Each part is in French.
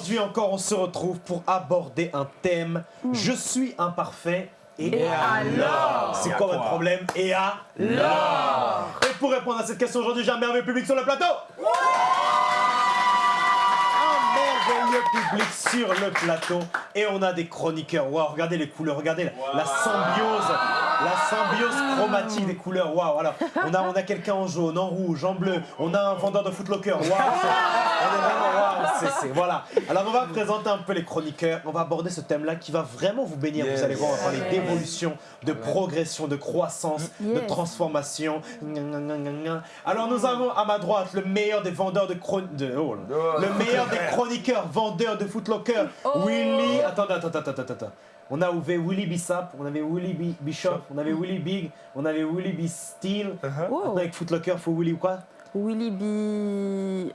Aujourd'hui encore, on se retrouve pour aborder un thème. Je suis imparfait. Et, alors C'est quoi votre problème Et alors Et pour répondre à cette question aujourd'hui, j'ai un merveilleux public sur le plateau merveilleux public sur le plateau et on a des chroniqueurs. Waouh, regardez les couleurs, regardez la symbiose, la symbiose chromatique des couleurs. Waouh, alors on a, on a quelqu'un en jaune, en rouge, en bleu, on a un vendeur de footlocker. Waouh, on est vraiment, waouh, c'est, voilà. Alors on va présenter un peu les chroniqueurs, on va aborder ce thème-là qui va vraiment vous bénir. Vous allez voir, on va parler d'évolution, de progression, de croissance, de transformation. Alors nous avons à ma droite le meilleur des vendeurs de, chron... de... Oh, le meilleur des chroniqueurs, vendeurs de footlocker, Oh. Willy. Attends, attends, attends, attends, attends. On a ouvert Willy Bissap, on avait Willy B- Bishop, on avait Willy Big, on avait Willy B Steel. Maintenant Oh. avec Footlocker, faut Willy quoi? Willy B.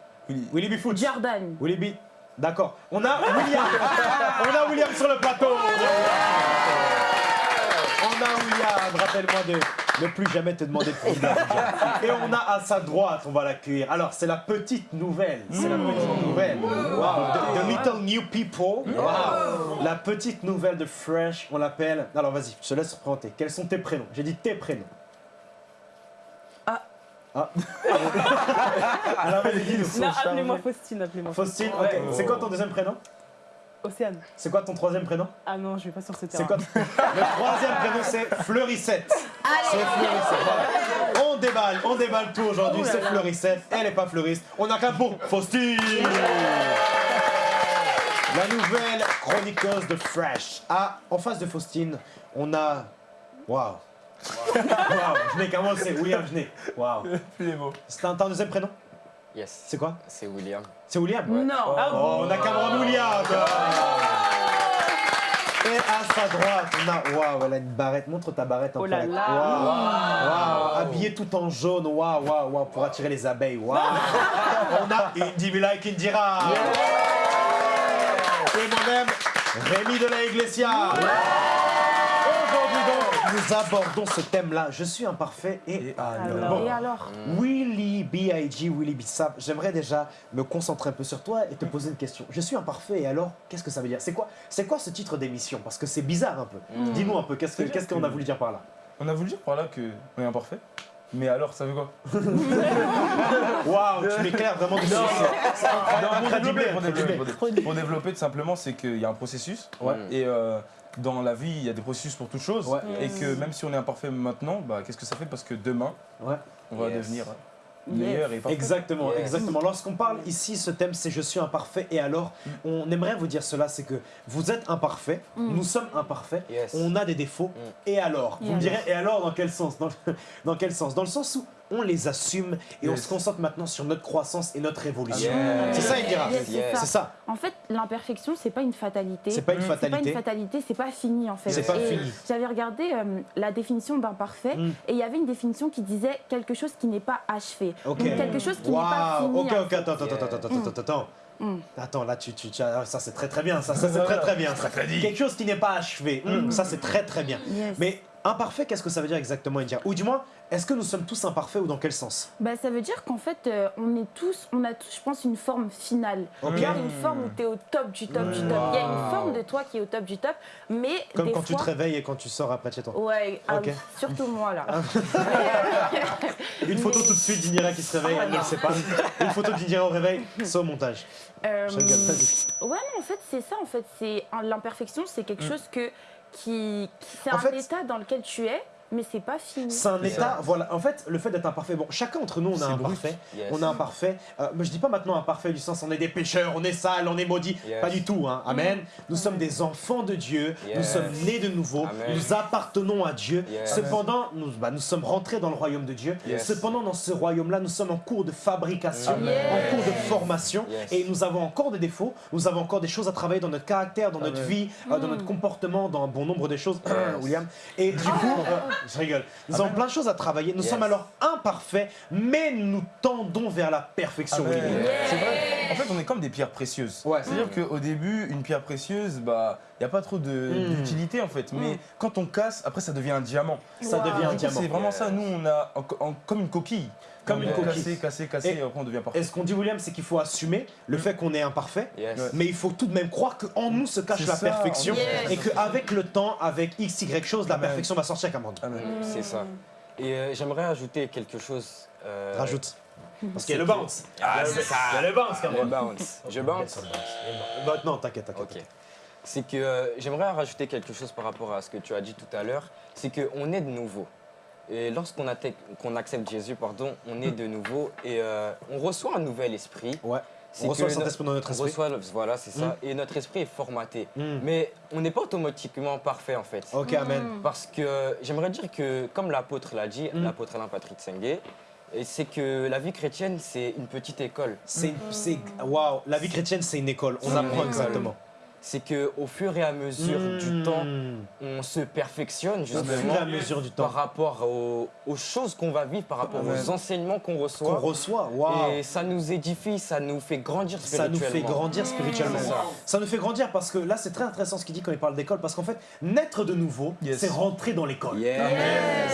Willy B Foot. Jordan. Willy B. D'accord. On a William. on a William sur le plateau. On a William. Rappelle-moi de ne plus jamais te demander de prendre l'argent. Et on a à sa droite, on va l'accueillir. Alors, c'est la petite nouvelle. C'est la petite nouvelle. Wow. The, the little new people. Wow. La petite nouvelle de Fresh, on l'appelle. Alors, vas-y, je te laisse présenter. Quels sont tes prénoms? J'ai dit tes prénoms. Ah. Ah. Alors, vas-y, dis-nous. Non, appelez-moi Faustine, appelez-moi. Faustine, ok. C'est quoi ton deuxième prénom? Océane. C'est quoi ton troisième prénom? Ah non, je vais pas sur ce C'est terrain. quoi Le troisième prénom c'est Fleurissette. C'est Fleurissette. voilà. On déballe, on déballe tout aujourd'hui. Oh c'est. Fleurissette. Elle n'est pas fleuriste. On a qu'un pour Faustine. La nouvelle chroniqueuse de Fresh. Ah, en face de Faustine, on a. Waouh. Waouh. Genet, comment c'est William Genet. Waouh. Plus les mots. C'est un deuxième prénom? Yes, C'est quoi c'est William. C'est William Non. Oh, on a Cameron William Et à sa droite, on a... Waouh, elle a une barrette. Montre ta barrette un Oh là là. Waouh, waouh. Habillée tout en jaune. Waouh, waouh, waouh. Pour attirer les abeilles. Waouh. on a Indy Mila et Indira. Et moi-même, Rémi de la Iglesia. Nous abordons ce thème-là. Je suis imparfait et, alors. Bon. Et alors Willy B.I.G. Willy Bissap, j'aimerais déjà me concentrer un peu sur toi et te poser une question. Je suis imparfait et alors, qu'est-ce que ça veut dire? C'est quoi, c'est quoi ce titre d'émission? Parce que c'est bizarre un peu. Dis-nous un peu, qu'est-ce qu'on a voulu dire par là? On a voulu dire par là que on est imparfait. Mais alors, ça veut quoi? Waouh, tu m'éclaires vraiment dessus. C'est incroyable. pour, développer, pour, développer, pour dé- pour développer, tout simplement, c'est qu'il y a un processus. Ouais. Et euh, dans la vie, il y a des processus pour toute chose. Ouais. Et que même si on est imparfait maintenant, bah, qu'est-ce que ça fait? Parce que demain, Ouais. on va Yes. devenir meilleur et parfait. Exactement, Yes. exactement. Lorsqu'on parle ici, ce thème c'est je suis imparfait et alors, on aimerait vous dire cela, c'est que vous êtes imparfait, nous sommes imparfaits, Yes. on a des défauts, et alors? Vous me direz, et alors dans quel sens? Dans, dans quel sens? Dans le sens où on les assume et on se concentre maintenant sur notre croissance et notre évolution. Yes. C'est ça, Indira Yes, c'est Yes. C'est ça. En fait, l'imperfection, c'est pas une fatalité. C'est pas une C'est pas fatalité. une fatalité, c'est pas fini en fait. C'est pas Et fini. J'avais regardé euh, la définition d'imparfait Mm. et il y avait une définition qui disait quelque chose qui n'est pas achevé. Ok. Donc quelque chose qui n'est pas Waouh, fini. ok, ok, attends, attends, attends, attends, attends, attends. Mm. Attends, là, tu, tu, ça c'est très très bien, ça, ça c'est très très bien. ça. Quelque chose qui n'est pas achevé, Mm, ça c'est très très bien. Yes. Mais imparfait, qu'est-ce que ça veut dire exactement, Indira? Ou du moins, est-ce que nous sommes tous imparfaits ou dans quel sens? Bah, ça veut dire qu'en fait, euh, on est tous, on a tous, je pense, une forme finale. Ok. Il y a une forme où tu es au top du top du top. Il y a une forme de toi qui est au top du top, mais Comme des quand tu te réveilles et quand tu sors après chez toi. Ouais, ah Ok. oui, surtout moi là. Une photo tout de suite d'Indira qui se réveille, elle ne le sait pas. Une photo d'Indira au réveil, c'est au montage. Euh, Je rigole, vas-y. Ouais, non, en fait, c'est ça. En fait, c'est l'imperfection, c'est quelque chose que qui, qui- c'est un fait- état dans lequel tu es, mais c'est pas fini. C'est un état, ça. voilà. En fait, le fait d'être imparfait, bon, chacun d'entre nous, on est C'est brut. imparfait. Yes. On est imparfait. Euh, mais je dis pas maintenant imparfait du sens on est des pécheurs, on est sale, on est maudit. Yes. Pas du tout, hein. Amen. Nous sommes des enfants de Dieu. Nous sommes nés de nouveau. Amen. Nous appartenons à Dieu. Yes. Cependant, nous, bah, nous sommes rentrés dans le royaume de Dieu. Yes. Cependant, dans ce royaume-là, nous sommes en cours de fabrication, Amen. en cours de formation. Yes. Et nous avons encore des défauts. Nous avons encore des choses à travailler dans notre caractère, dans notre vie, euh, dans notre comportement, dans un bon nombre de choses. William. Et du coup, euh, je rigole. Nous avons plein de choses à travailler. Nous Yes. sommes alors imparfaits, mais nous tendons vers la perfection. William. Yeah. C'est vrai. En fait, on est comme des pierres précieuses. Ouais. C'est-à-dire qu'au début, une pierre précieuse, bah, il n'y a pas trop Mm. d'utilité en fait. Mais quand on casse, après, ça devient un diamant. Ça Wow. devient un diamant. C'est vraiment ça. Nous, on a en- en- comme une coquille. Comme une On coquille. Casser, casser, casser, Et- et après, on devient parfait. Et ce qu'on dit, William, c'est qu'il faut assumer le fait qu'on est imparfait. Yes. Mais il faut tout de même croire qu'en nous se cache la ça, perfection et qu'avec le temps, avec X, Y chose, la Amen. perfection va sortir Cameron. Amen. C'est ça. Et euh, j'aimerais ajouter quelque chose. euh, Rajoute. Parce qu'il y a le bounce. Ah, c'est ça. Il y a le bounce, Le Cameron. bounce. Je bounce? Bah, non, t'inquiète, t'inquiète. C'est que euh, j'aimerais rajouter quelque chose par rapport à ce que tu as dit tout à l'heure. C'est qu'on est de nouveau. Et lorsqu'on qu'on accepte Jésus, pardon, on est de nouveau et euh, on reçoit un nouvel esprit. Ouais. On reçoit le Saint-Esprit dans notre On esprit. reçoit, le- voilà, c'est ça. Et notre esprit est formaté. Mm. Mais on n'est pas automatiquement parfait en fait. Ok, amen. Parce que j'aimerais dire que, comme l'apôtre l'a dit, Mm. l'apôtre Alain Patrick Sengue, et c'est que la vie chrétienne, c'est une petite école. C'est, c'est, waouh, la vie chrétienne, c'est une école. On apprend exactement. C'est qu'au fur et à mesure du Mm. temps, on se perfectionne Au fur justement et à mesure du par temps rapport aux, aux choses qu'on va vivre, par rapport aux enseignements qu'on qu'on reçoit. reçoit, waouh. Et ça nous édifie, ça nous fait grandir Ça nous spirituellement. fait grandir spirituellement. Ça. Ça nous fait grandir parce que là, c'est très intéressant ce qu'il dit quand il parle d'école. Parce qu'en fait, naître de nouveau, Yes. c'est rentrer dans l'école. Yes.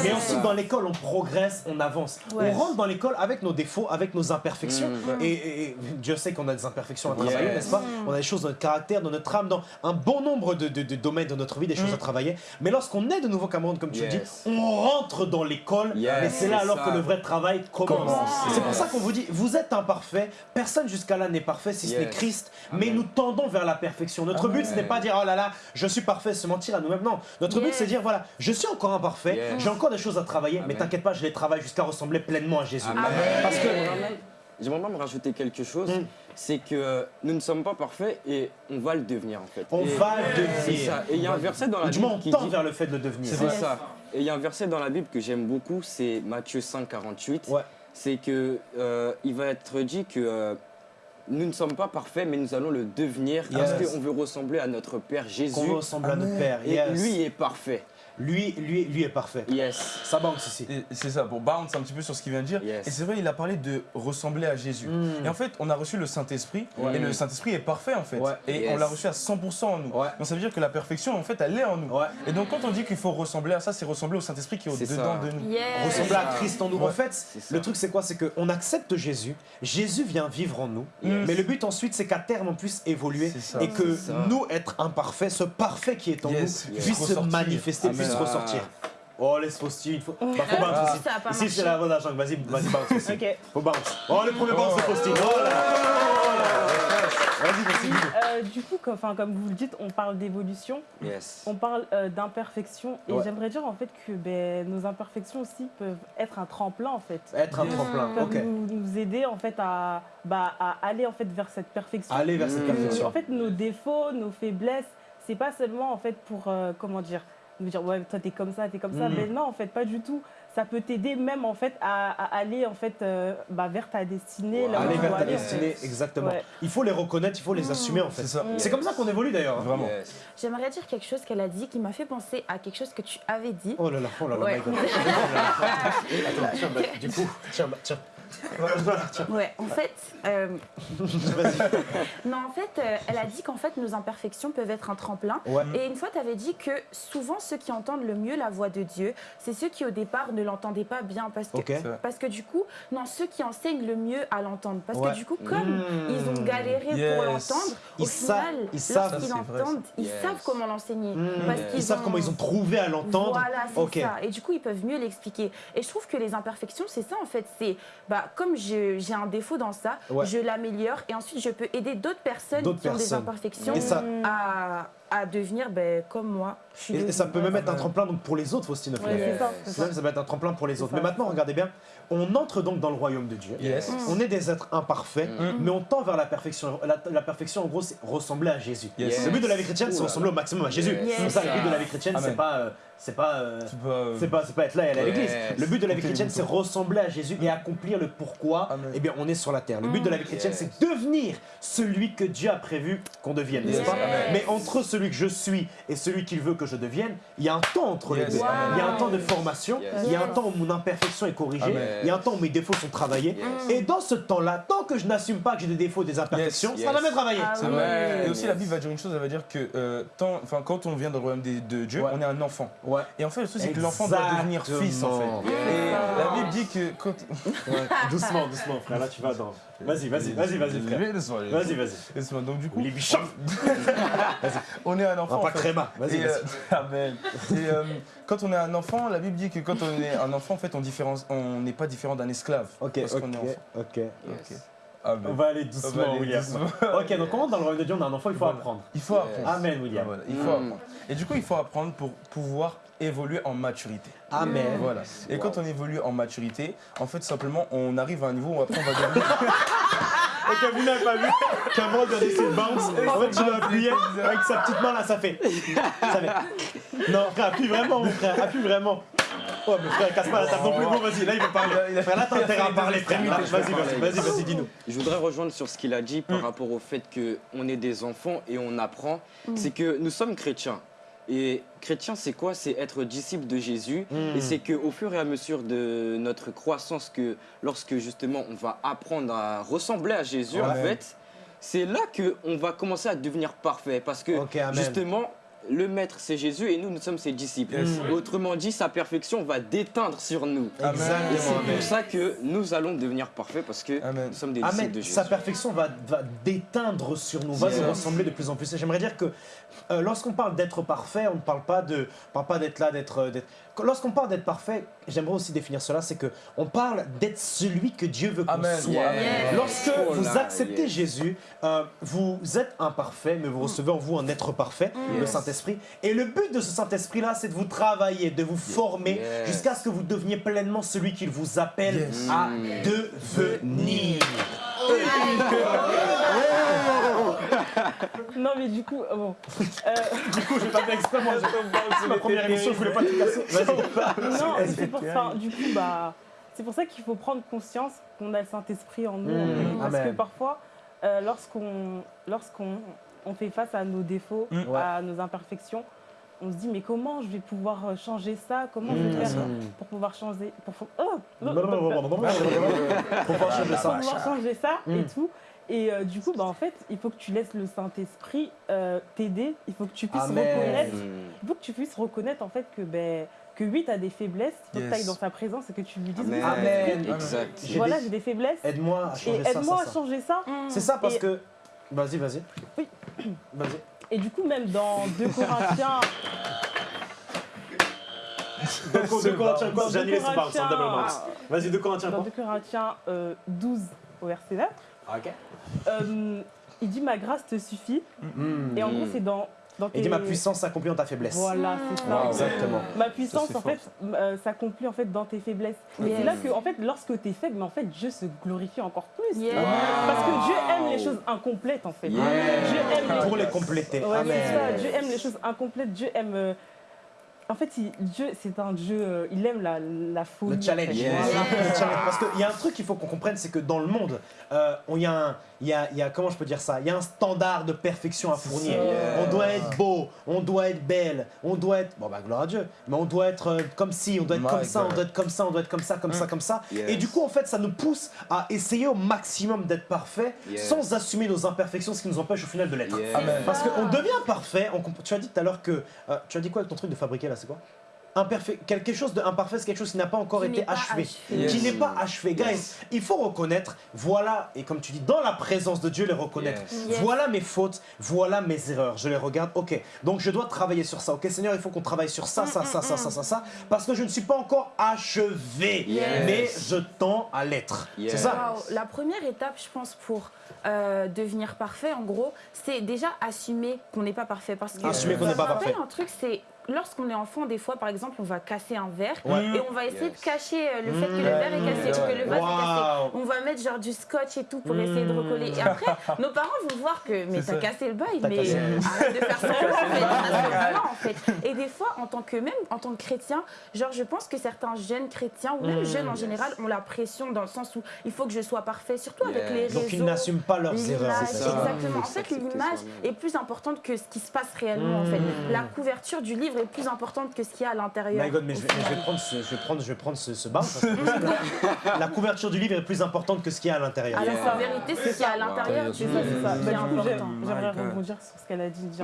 Mais ensuite, ça. dans l'école, on progresse, on avance. Ouais. On rentre dans l'école avec nos défauts, avec nos imperfections. Mm. Et, Dieu sait qu'on a des imperfections à travailler, Yes. n'est-ce pas? On a des choses dans notre caractère, dans notre dans un bon nombre de, de- de domaines de notre vie, des choses à travailler. Mais lorsqu'on est de nouveau Cameroun, comme tu le dis, on rentre dans l'école. Yes, et c'est là alors ça. que le vrai travail commence. C'est pour ça qu'on vous dit, vous êtes imparfait. Personne jusqu'à là n'est parfait si ce n'est. Christ. Mais Amen. nous tendons vers la perfection. Notre but, ce n'est pas dire, oh là là, je suis parfait, se mentir à nous-mêmes. Non. Notre but, c'est dire, voilà, je suis encore imparfait. J'ai encore des choses à travailler. Mais t'inquiète pas, je les travaille jusqu'à ressembler pleinement à Jésus. Parce que J'aimerais même rajouter quelque chose, Mm. c'est que nous ne sommes pas parfaits et on va le devenir en fait. on Et- va le C'est devenir. ça. Et il y a un verset dans la Bible on qui dit... vers le fait de le devenir. C'est ça. Et il y a un verset dans la Bible que j'aime beaucoup, c'est Matthieu 5, 48. Ouais. C'est que euh, il va être dit que euh, nous ne sommes pas parfaits, mais nous allons le devenir parce qu'on veut ressembler à notre Père Jésus. Qu'on ressemble à notre Père. Et lui est parfait. Lui, lui, lui est parfait. Yes. Ça bounce ici. C'est ça, pour bounce un petit peu sur ce qu'il vient de dire. Yes. Et c'est vrai, il a parlé de ressembler à Jésus. Mm. Et en fait, on a reçu le Saint-Esprit, Ouais. et le Saint-Esprit est parfait en fait. Ouais. Et Yes. on l'a reçu à 100% en nous. Ouais. Donc ça veut dire que la perfection, en fait, elle est en nous. Ouais. Et donc quand on dit qu'il faut ressembler à ça, c'est ressembler au Saint-Esprit qui est au-dedans de nous. Yes. Ressembler à. Christ en nous. Ouais. En fait, le truc c'est quoi? C'est qu'on accepte Jésus, Jésus vient vivre en nous, Yes. mais le but ensuite c'est qu'à terme on puisse évoluer et que nous, être imparfaits, ce parfait qui est en Yes. nous, Yes. puisse se manifester, puisse Ah. ressortir. Oh, laisse Faustine, il faut, bah, faut Ah, bounce ça ici. a pas Ici c'est la bonne argent, vas-y, vas-y bounce aussi. Ok. Faut bounce. Oh, le premier bounce c'est Faustine. Oh là là. Vas-y, vas-y. Euh, du coup, comme, comme vous le dites, on parle d'évolution, Yes. on parle euh, d'imperfection. Et Ouais. j'aimerais dire en fait que ben, nos imperfections aussi peuvent être un tremplin en fait. Être un tremplin, ok. nous, nous aider en fait à, bah, à aller en fait vers cette perfection. Aller vers cette Mm. perfection. En fait, nos défauts, nos faiblesses, c'est pas seulement en fait pour euh, comment dire, nous dire ouais toi t'es comme ça, t'es comme ça. Mhm. Mais non, en fait, pas du tout. Ça peut t'aider même en fait à, à aller en fait euh, bah, vers ta destinée. là Aller vers ta aller, en destinée, fait. exactement. Ouais. Il faut les reconnaître, il faut les assumer en fait. C'est comme ça qu'on évolue d'ailleurs. Vraiment. Yes. J'aimerais dire quelque chose qu'elle a dit qui m'a fait penser à quelque chose que tu avais dit. Oh là là, oh là là, Ouais. my God. Oh là là. Attends, tiens, bah, du coup, tiens, bah, tiens. Ouais, en fait, euh, non, en fait, euh, elle a dit qu'en fait, nos imperfections peuvent être un tremplin. Ouais. Et une fois, tu avais dit que souvent, ceux qui entendent le mieux la voix de Dieu, c'est ceux qui, au départ, ne l'entendaient pas bien. Parce que, parce que du coup, non, ceux qui enseignent le mieux à l'entendre. Parce Ouais. que du coup, comme Mmh. ils ont galéré pour l'entendre, au Ils final, ils savent. l'entendent, ils Yes. savent comment l'enseigner. Mmh. Ils Ils savent ont- comment ils ont trouvé à l'entendre. Voilà, c'est Ok. ça. Et du coup, ils peuvent mieux l'expliquer. Et je trouve que les imperfections, c'est ça en fait. C'est bah, comme je- j'ai un défaut dans ça, Ouais. je l'améliore et ensuite je peux aider d'autres personnes qui ont des imperfections ça- à, à devenir ben, comme moi. Je suis Et, et ça peut même être un tremplin donc, pour les autres, Faustine. au Ouais, ça, ça. Ça, va être un tremplin pour les autres. Mais maintenant, regardez bien, on entre donc dans le royaume de Dieu. Yes. On est des êtres imparfaits, Mm. mais on tend vers la perfection. La, la perfection, en gros, c'est ressembler à Jésus. Yes. Le but de la vie chrétienne, c'est ressembler au maximum à Jésus. Ça, le but de la vie chrétienne, c'est pas, euh, c'est pas, euh, euh, c'est pas, c'est pas être là et aller à l'église. Le but de la vie chrétienne, c'est ressembler à Jésus et accomplir le pourquoi. Amen. Eh bien, on est sur la terre. Le but de la vie chrétienne, Yes. c'est devenir celui que Dieu a prévu qu'on devienne, n'est-ce Yes. pas? Yes. Mais entre celui que je suis et celui qu'il veut que je devienne, il y a un temps entre les deux. Wow. Il y a un temps de formation, Yes. il y a un temps où mon imperfection est corrigée, Amen. il y a un temps où mes défauts sont travaillés. Yes. Et dans ce temps-là, tant que je n'assume pas que j'ai des défauts, des imperfections, Yes. ça va Yes. jamais travailler. Ah. Et aussi, la. Bible va dire une chose, elle va dire que euh, quand on vient dans le royaume de, de Dieu, Ouais. on est un enfant. Ouais. Et en fait, le truc, c'est que l'enfant doit devenir fils, en fait. Et la Bible dit que quand... Ouais, doucement, doucement, frère. Là, tu vas dans. Vas-y, vas-y, vas-y, vas-y, frère. Vas-y, vas-y. laisse-moi. Donc, du coup, Les bichons on est un On enfant. va pas créma. Vas-y, euh, amen. Et euh, quand on est un enfant, la Bible dit que quand on est un enfant, en fait, on on n'est pas différent d'un esclave. Ok, parce ok, qu'on est enfant. ok. Yes. Amen. On va aller On doucement, va aller William. doucement. Ok, donc comment dans le royaume de Dieu on a un enfant, il faut Voilà. apprendre. Il faut Yes. apprendre. Amen, William. voilà, il faut Mm. apprendre. Et du coup, il faut apprendre pour pouvoir évoluer en maturité. Amen. Voilà. Et Wow. quand on évolue en maturité, en fait, simplement, on arrive à un niveau où après, on va devenir. Ok, vous n'avez pas vu d'essayer de bounce. En fait, tu dois appuyer avec sa petite main là, ça fait. Ça fait. Non, frère, appuie vraiment, mon frère, appuie vraiment. Oh, mais frère, casse pas la table non plus. Bon, vas-y, là, il veut parler. Il a- Frère, là, t'as intérêt à parler, frère. Vas-y, vas-y, vas-y, vas-y, dis-nous. Je voudrais rejoindre sur ce qu'il a dit par Mm. rapport au fait qu'on est des enfants et on apprend. C'est que nous sommes chrétiens. Et chrétien, c'est quoi? C'est être disciple de Jésus. Mm. Et c'est qu'au fur et à mesure de notre croissance, que lorsque justement on va apprendre à ressembler à Jésus, en fait, c'est là qu'on va commencer à devenir parfait. Parce que justement, le maître, c'est Jésus et nous, nous sommes ses disciples. Yes. Autrement dit, sa perfection va déteindre sur nous. Amen. Et c'est Exactement. pour ça que nous allons devenir parfaits parce que Amen. nous sommes des disciples Amen. de Jésus. Sa perfection va, va déteindre sur nous, va Yes. nous ressembler de plus en plus. Et J'aimerais dire que euh, lorsqu'on parle d'être parfait, on ne parle pas de, parle pas d'être là, d'être, euh, Lorsqu'on parle d'être parfait, j'aimerais aussi définir cela, c'est que on parle d'être celui que Dieu veut qu'on soit. Yes. Lorsque Oh vous acceptez. Jésus, euh, vous êtes imparfait, mais vous recevez en vous un être parfait, le Yes. Saint-Esprit. Et le but de ce Saint-Esprit-là, c'est de vous travailler, de vous former Yes. jusqu'à ce que vous deveniez pleinement celui qu'il vous appelle Yes. à Mm. devenir. Non, mais du coup, euh, bon. Euh, Du coup, pas fait exprès, moi. C'est ma première émission, je voulais pas te casser. Vas-y. non, c'est pour ça. Du coup, bah, c'est pour ça qu'il faut prendre conscience qu'on a le Saint-Esprit en nous. Mm, parce amen. que parfois, euh, lorsqu'on lorsqu'on on fait face à nos défauts, Mm, à nos imperfections, on se dit mais comment je vais pouvoir euh, changer ça Comment je vais Mm, faire mm. pour pouvoir changer pour, oh, pouvoir changer pour ça. pouvoir changer ça et Mm. tout. Et euh, du coup, bah, en fait, il faut que tu laisses le Saint-Esprit euh, t'aider. Il faut que tu puisses Amen. reconnaître il faut que tu puisses reconnaître en fait que ben que oui, tu as des faiblesses, il faut que tu ailles dans sa présence et que tu lui dises Amen. Amen. Exact. J'ai voilà, j'ai des faiblesses Aide-moi à et changer ça, aide-moi ça, à ça. changer ça. C'est ça parce Et- que. Vas-y, vas-y. Oui. Vas-y. Et du coup, même dans 2 Corinthiens, Donc, de Corinthiens, quoi J'ai annulé deux ce. Vas-y, de Corinthiens, dans quoi 2 Corinthiens euh, 12 au verset 9, Ok. euh, il dit ma grâce te suffit. Mm. Et en gros, c'est dans, dans Il dit tes- ma puissance s'accomplit en ta faiblesse. Voilà, c'est ça. Wow, Exactement. Ma puissance, en fort, fait, euh, s'accomplit en fait dans tes faiblesses. Et Yes. c'est là que, en fait, lorsque tu es faible, mais en fait, Dieu se glorifie encore plus. Yes. Parce que Dieu aime les choses incomplètes, en fait. Yes. Dieu aime les Pour les compléter. Ouais, c'est ça. Amen. Dieu aime les choses incomplètes. Dieu aime. euh, En fait, il- Dieu, c'est un Dieu. euh, Il aime la, la folie. Le challenge. en fait. Yes. Voilà. Le challenge. Parce qu'il y a un truc qu'il faut qu'on comprenne, c'est que dans le monde, euh, on- il y, a un- il y a, il y a- comment je peux dire ça? Il y a un standard de perfection à fournir. On doit être beau, on doit être belle, on doit être, bon bah gloire à Dieu, mais on doit être euh, comme ci, on doit être My comme ça, on God. doit être comme ça, on doit être comme ça, comme ça, comme ça. Yes. Et du coup, en fait, ça nous pousse à essayer au maximum d'être parfait, Yes. sans assumer nos imperfections, ce qui nous empêche au final de l'être. Parce qu'on devient parfait. on tu as dit tout à l'heure que. euh, tu as dit quoi avec ton truc de fabriquer là C'est quoi? Imperfait, quelque chose d'imparfait, c'est quelque chose qui n'a pas encore Qui été achevé. achevé. Qui n'est pas achevé. Guys, Yes. il faut reconnaître, voilà, et comme tu dis, dans la présence de Dieu, les reconnaître. Yes. Yes. Voilà mes fautes, voilà mes erreurs. Je les regarde, ok. Donc je dois travailler sur ça. Ok, Seigneur, il faut qu'on travaille sur ça, ça, ça, ça, ça, ça, ça, parce que je ne suis pas encore achevé. Yes. Mais je tends à l'être. Yes. C'est ça La première étape, je pense, pour euh, devenir parfait, en gros, c'est déjà assumer qu'on n'est pas parfait. Parce que Assumer qu'on n'est pas me rappelle parfait. un truc, c'est lorsqu'on est enfant, des fois, par exemple, on va casser un verre Ouais. et on va essayer Yes. de cacher euh, le fait que le Mmh. verre est cassé, Mmh. que le vase est cassé. On va mettre genre du scotch et tout pour essayer de Mmh. recoller. Et après, nos parents vont voir que mais t'as ça. cassé le bail, mais cassé arrête de faire semblant en fait. en fait. Et des fois, en tant que même en tant que chrétien, genre je pense que certains jeunes chrétiens ou même Mmh. jeunes en général ont la pression dans le sens où il faut que je sois parfait, surtout avec les réseaux. Donc ils n'assument pas leurs erreurs. C'est ça. ça. exactement. En fait, l'image est plus importante que ce qui se passe réellement. En fait, Mmh. la couverture du livre est plus importante que ce qu'il y a à l'intérieur. My God, mais je vais, je prendre ce, je vais prendre, je vais prendre ce, ce bar, parce que La couverture du livre est plus importante que ce qu'il y a à l'intérieur. Alors Yeah. en vérité, ce qu'il y a à l'intérieur Wow. C'est ça, c'est ça. Bah, j'ai- important. j'aimerais rebondir sur ce qu'elle a dit. Mm.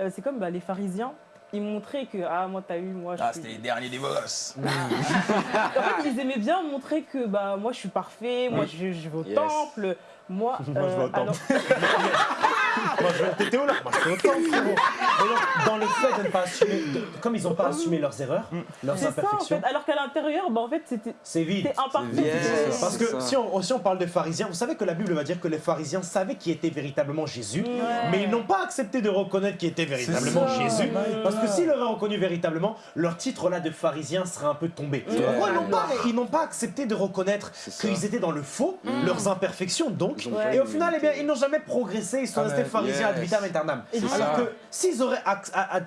Euh, c'est comme bah, les pharisiens, ils montraient que ah moi t'as eu, moi je Ah, suis- c'était les derniers des boss. En fait, ils aimaient bien montrer que bah moi je suis parfait, moi je, je vais au Yes. temple, moi. Moi, je vais au euh, temple. alors- Moi, je vais t'étais où là Moi, je frérot. Donc, dans le fait de ne pas assumer, de- comme ils n'ont pas assumé leurs erreurs, leurs c'est ça en imperfections, fait. Alors qu'à l'intérieur, bah en fait c'était c'est vide. t'es imparfait. vide. c'est- Yes. Parce que si on, si on parle de pharisiens, vous savez que la Bible va dire que les pharisiens savaient qui était véritablement Jésus, mais ils n'ont pas accepté de reconnaître qui était véritablement ça. Jésus. Parce que s'ils l'auraient reconnu véritablement, leur titre là de pharisien serait un peu tombé. Pourquoi ils n'ont pas, ils n'ont pas accepté de reconnaître C'est ça. qu'ils étaient dans le faux, leurs imperfections donc, Et au final, eh bien, ils n'ont jamais progressé, ils sont Amen. restés pharisiens ad Yes. vitam aeternam. Alors ça. que s'ils auraient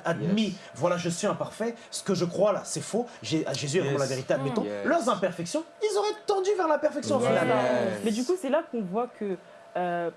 admis, voilà, je suis imparfait, ce que je crois là, c'est faux, Jésus est vraiment Yes. la vérité, admettons, Yes. leurs imperfections, ils auraient tendu vers la perfection au final. Mais du coup, c'est là qu'on voit que, euh,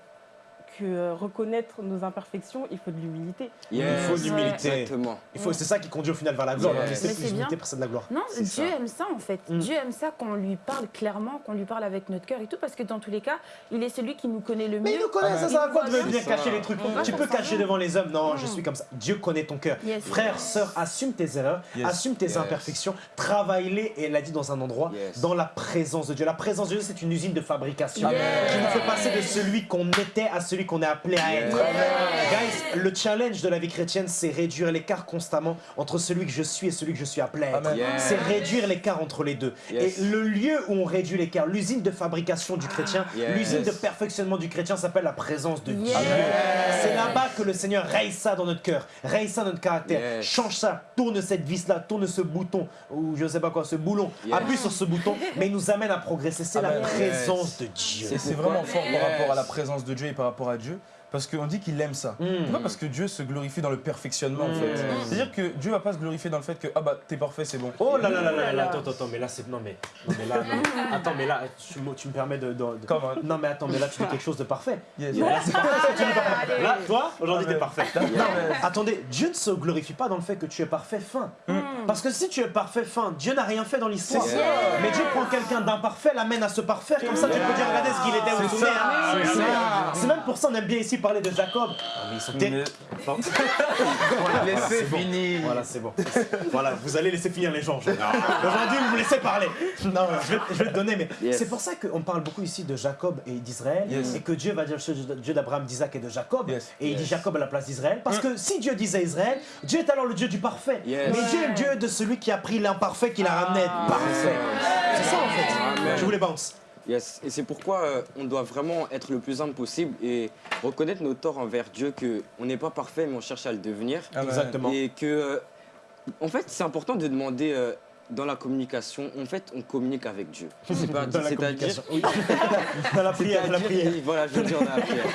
que euh, reconnaître nos imperfections, il faut de l'humilité. Yes. Il faut de l'humilité. Exactement. Il faut, c'est ça qui conduit au final vers la gloire. Yes. Mais c'est c'est l'humilité bien. précède la gloire. Non, Dieu ça. aime ça en fait. Mm. Dieu aime ça qu'on lui parle clairement, qu'on lui parle avec notre cœur et tout, parce que dans tous les cas, il est celui qui nous connaît le Mais mieux. il nous connaît, ça Il sert à quoi de venir bien. cacher les trucs On va Tu peux cacher devant les hommes, non, Mm. je suis comme ça. Dieu connaît ton cœur. Yes. Frère, sœur, assume tes erreurs, Yes. assume tes imperfections, travaille-les, et elle l'a dit dans un endroit, dans la présence de Dieu. La présence de Dieu, c'est une usine de fabrication qui nous fait passer de celui qu'on était à celui qu'on est appelé à être. Guys, le challenge de la vie chrétienne, c'est réduire l'écart constamment entre celui que je suis et celui que je suis appelé à être. C'est réduire l'écart entre les deux. Yes. Et le lieu où on réduit l'écart, l'usine de fabrication du chrétien, Yes. l'usine de perfectionnement du chrétien s'appelle la présence de. Dieu. C'est là-bas que le Seigneur raye ça dans notre cœur, raye ça dans notre caractère, Yes. change ça, tourne cette vis-là, tourne ce bouton, ou je sais pas quoi, ce boulon, Yes. appuie sur ce bouton, mais il nous amène à progresser. C'est la présence de Dieu. C'est vraiment fort Yes. par rapport à la présence de Dieu et par rapport à Dieu. Parce qu'on dit qu'il aime ça. Mm. C'est pas parce que Dieu se glorifie dans le perfectionnement en fait. Mm. C'est-à-dire que Dieu va pas se glorifier dans le fait que ah bah t'es parfait, c'est bon. Oh là là là là là, là là. attends, attends, attends, mais là c'est. Non mais. Non mais là, non, mais- attends, mais là, tu, me- tu me permets de. Non mais attends, mais là tu dis quelque chose de parfait. Yes. Là, c'est parfait, ce parfait. Là, toi, aujourd'hui t'es parfait. Non, Non, mais- attendez, Dieu ne se glorifie pas dans le fait que tu es parfait fin. Mm. Parce que si tu es parfait fin, Dieu n'a rien fait dans l'histoire. Mais Dieu prend quelqu'un d'imparfait, l'amène à se parfaire. Comme ça, tu peux dire, regardez ce qu'il était, vous C'est hein. C'est même pour ça on aime bien ici parler de Jacob. Ah, mais ils sont Mais- Bon. Voilà, voilà, Laissez c'est bon. finir. Voilà, c'est bon. Voilà, vous allez laisser finir les gens. aujourd'hui. Vous me laissez parler. Non, je vais, je vais te donner, mais Yes. c'est pour ça qu'on parle beaucoup ici de Jacob et d'Israël, Yes. et que Dieu va dire le Dieu d'Abraham, d'Isaac et de Jacob, Yes. et il dit. Jacob à la place d'Israël, parce que si Dieu disait Israël, Dieu est alors le Dieu du parfait. Yes. Mais Dieu est le Dieu de celui qui a pris l'imparfait, qui l'a ramené à être parfait. C'est ça en fait. Amen. Je voulais bounce. Yes. Et c'est pourquoi euh, on doit vraiment être le plus humble possible et reconnaître nos torts envers Dieu, que on n'est pas parfait, mais on cherche à le devenir. Ah, bah, Exactement. Et que, euh, en fait, c'est important de demander euh, dans la communication. En fait, on communique avec Dieu. C'est pas, Dans la communication. Oui. Dans la prière, dans la prière. oui, Voilà, je veux dire dans la prière.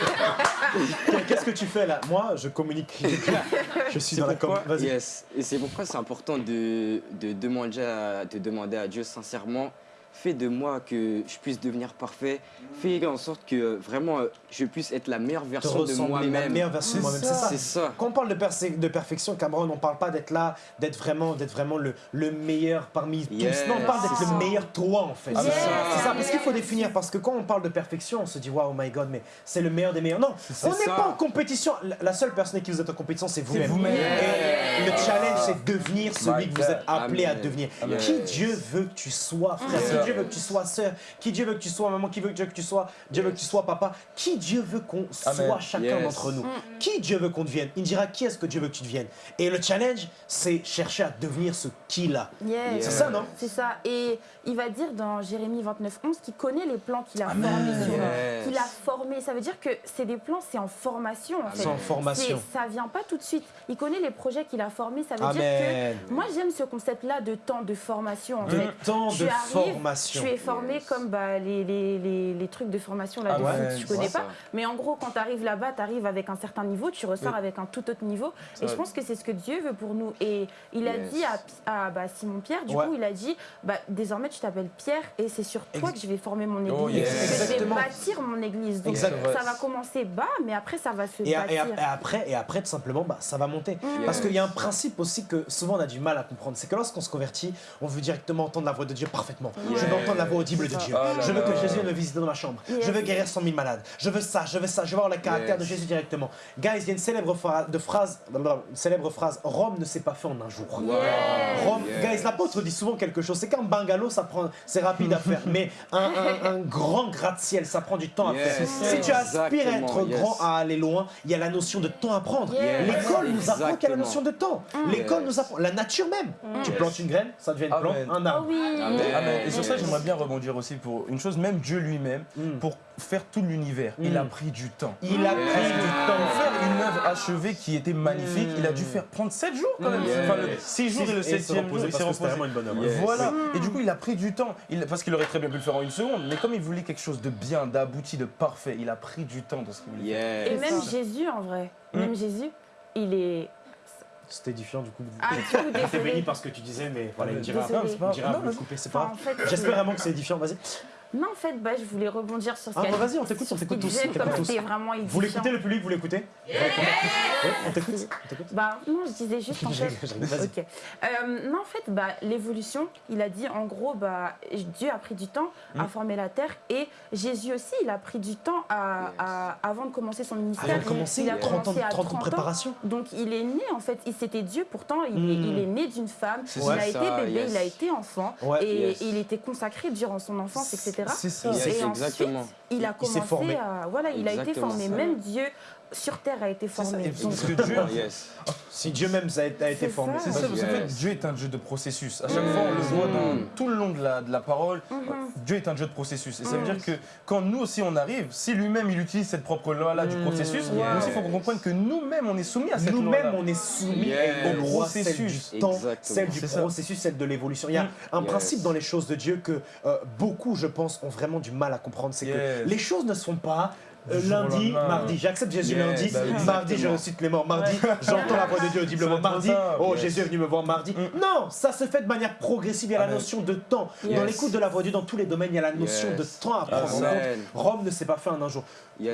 Qu'est-ce que tu fais là? Moi, je communique. Je suis dans la pourquoi- Vas-y. Yes. Et c'est pourquoi c'est important de, de, demander à, de demander à Dieu sincèrement fais de moi que je puisse devenir parfait. Fais en sorte que euh, vraiment euh, je puisse être la meilleure version de la moi-même. meilleure version de moi-même. C'est ça. Quand on parle de, perfection, Cameron, on parle pas d'être là, d'être vraiment, d'être vraiment le, le meilleur parmi Yes, tous. Non, on parle d'être le meilleur toi en fait. Ah, c'est ça. ça. C'est ça, parce qu'il faut définir. Parce que quand on parle de perfection, on se dit waouh, my God, mais c'est le meilleur des meilleurs. Non, on n'est pas en compétition. La- seule personne avec qui vous êtes en compétition, c'est vous-même. Et le challenge, c'est de devenir celui My que vous êtes appelé à devenir. Amen. Qui Dieu veut que tu sois, frère? Dieu veut que tu sois sœur Qui Dieu veut que tu sois maman Qui veut que Dieu que tu sois Dieu veut que tu sois papa Qui Dieu veut qu'on soit chacun Yes. d'entre nous Mm. Qui Dieu veut qu'on devienne? Il dira qui est-ce que Dieu veut que tu deviennes? Et le challenge, c'est chercher à devenir ce qu'il a. Yes. C'est ça, non? C'est ça. Et il va dire dans Jérémie 29, 11 qu'il connaît les plans qu'il a Amen. formés. sur- Yes. Qu'il a formés. Ça veut dire que c'est des plans, c'est en formation. En fait. C'est en formation. Ça vient pas tout de suite. Il connaît les projets qu'il a formés. Ça veut dire Amen. que moi j'aime ce concept-là de temps de formation. En De fait. temps Tu de arrives, formation. Tu es formé Yes. comme bah, les, les, les, les trucs de formation là, Ah de ouais, foot, tu connais pas. ça. Mais en gros, quand tu arrives là-bas, tu arrives avec un certain niveau, tu ressors Oui. avec un tout autre niveau. Ça Et je pense que c'est ce que Dieu veut pour nous. Et il a Yes. dit à, à, bah, Simon Pierre, du Ouais. coup, il a dit bah, désormais tu t'appelles Pierre et c'est sur toi Ex- que je vais former mon église. Oh, yes. Je vais bâtir mon église. Donc ça va commencer bas, mais après ça va se Et, et- bâtir. et après, et après, tout simplement, bah, ça va monter. Mm. Parce qu'il y a un principe aussi que souvent on a du mal à comprendre. C'est que lorsqu'on se convertit, on veut directement entendre la voix de Dieu parfaitement. Je veux entendre la voix audible de ça. Dieu. Oh là je veux là. que Jésus vienne me visiter dans ma chambre. Yes. Je veux guérir 100 000 malades. Je veux ça, je veux ça. Je veux voir le caractère Yes. de Jésus directement. Guys, il y a une célèbre, de phrase, une célèbre phrase Rome ne s'est pas fait en un jour. Rome, Yes. guys, l'apôtre dit souvent quelque chose. C'est qu'un bungalow, ça prend, c'est rapide à faire, mais un, un- un grand gratte-ciel, ça prend du temps à faire. Si tu aspires à être grand, à aller loin, il y a la notion de temps à prendre. Yes. L'école nous apprend qu'il y a la notion de temps. L'école Yes. nous apprend, la nature même. Tu plantes une graine, ça devient une plante, un Oh arbre. oui. Amen. Sur ça, j'aimerais bien rebondir aussi pour une chose, même Dieu lui-même, Mm. pour faire tout l'univers, il Mm. a pris du temps. Il a Yes. pris du Pour temps. faire une œuvre achevée qui était magnifique, Mm. il a dû faire prendre 7 jours quand même. Yes. Enfin, le 6 jours et le 7 jour, il s'est reposé. une bonne œuvre. Yes. Voilà. Et du coup, il a pris du temps. Il- parce qu'il aurait très bien pu le faire en une seconde. Mais comme il voulait quelque chose de bien, d'abouti, de parfait, il a pris du temps dans ce qu'il voulait faire. Et même. Jésus, en vrai, même Jésus, il est. C'était édifiant du coup. Ah, J'étais béni désolé. par ce que tu disais, mais voilà, il dira, Non, pas il dira grave. vous le Non, couper, c'est pas en fait, J'espère vraiment que c'est édifiant, vas-y. Non, en fait, bah, je voulais rebondir sur ce Ah, qu'elle bah, vas-y, on t'écoute, sur on ce t'écoute tous, tous. vraiment Vous l'écoutez le public, vous l'écoutez Ouais, On t'écoute. Bah, non, je disais juste en fait. Euh, non, en fait, bah, l'évolution, il a dit en gros, bah, Dieu a pris du temps Mm. à former la terre et Jésus aussi, il a pris du temps à, à- avant de commencer son ministère. Avant de commencer, il a 30 ans, commencé à 30 ans de 30 ans. préparation. Donc il est né en fait, il c'était Dieu pourtant, il, Mm. est, il est né d'une femme, il a été bébé, il a été enfant et il était consacré durant son enfance, etc. C'est ça. Yes, et exactement. ensuite, il a Il commencé formé. à voilà, il a été formé. Même Dieu sur terre a été ça. formé. Donc, parce que Dieu, Yes. Si Dieu même a été a été formé. ça. C'est ça, parce Yes. Dieu est un Dieu de processus. À chaque fois, on le voit dans tout le long de la, de la parole. Mhm. Dieu est un Dieu de processus. Et ça veut Mm. dire que quand nous aussi on arrive, si lui-même il utilise cette propre loi-là du Mm. processus, Yes. nous aussi il faut qu'on comprenne que nous-mêmes on est soumis à cette loi Nous-mêmes, on est soumis Yes. au loi, celle du Processus. temps, Exactement. celle du ça. processus, celle de l'évolution. Il y a un Yes. principe dans les choses de Dieu que euh, beaucoup, je pense, ont vraiment du mal à comprendre. C'est Yes. que les choses ne se font pas. Euh, lundi, mardi, j'accepte Jésus lundi, bah oui, mardi je ressuscite les morts, mardi j'entends la voix de Dieu audiblement, mardi, oh Yes. Jésus est venu me voir mardi. Mm. Non, ça se fait de manière progressive, il y a la notion de temps. Dans l'écoute de la voix de Dieu, dans tous les domaines, il y a la notion Yes. de temps à prendre en compte. Amen. Rome ne s'est pas fait en un jour.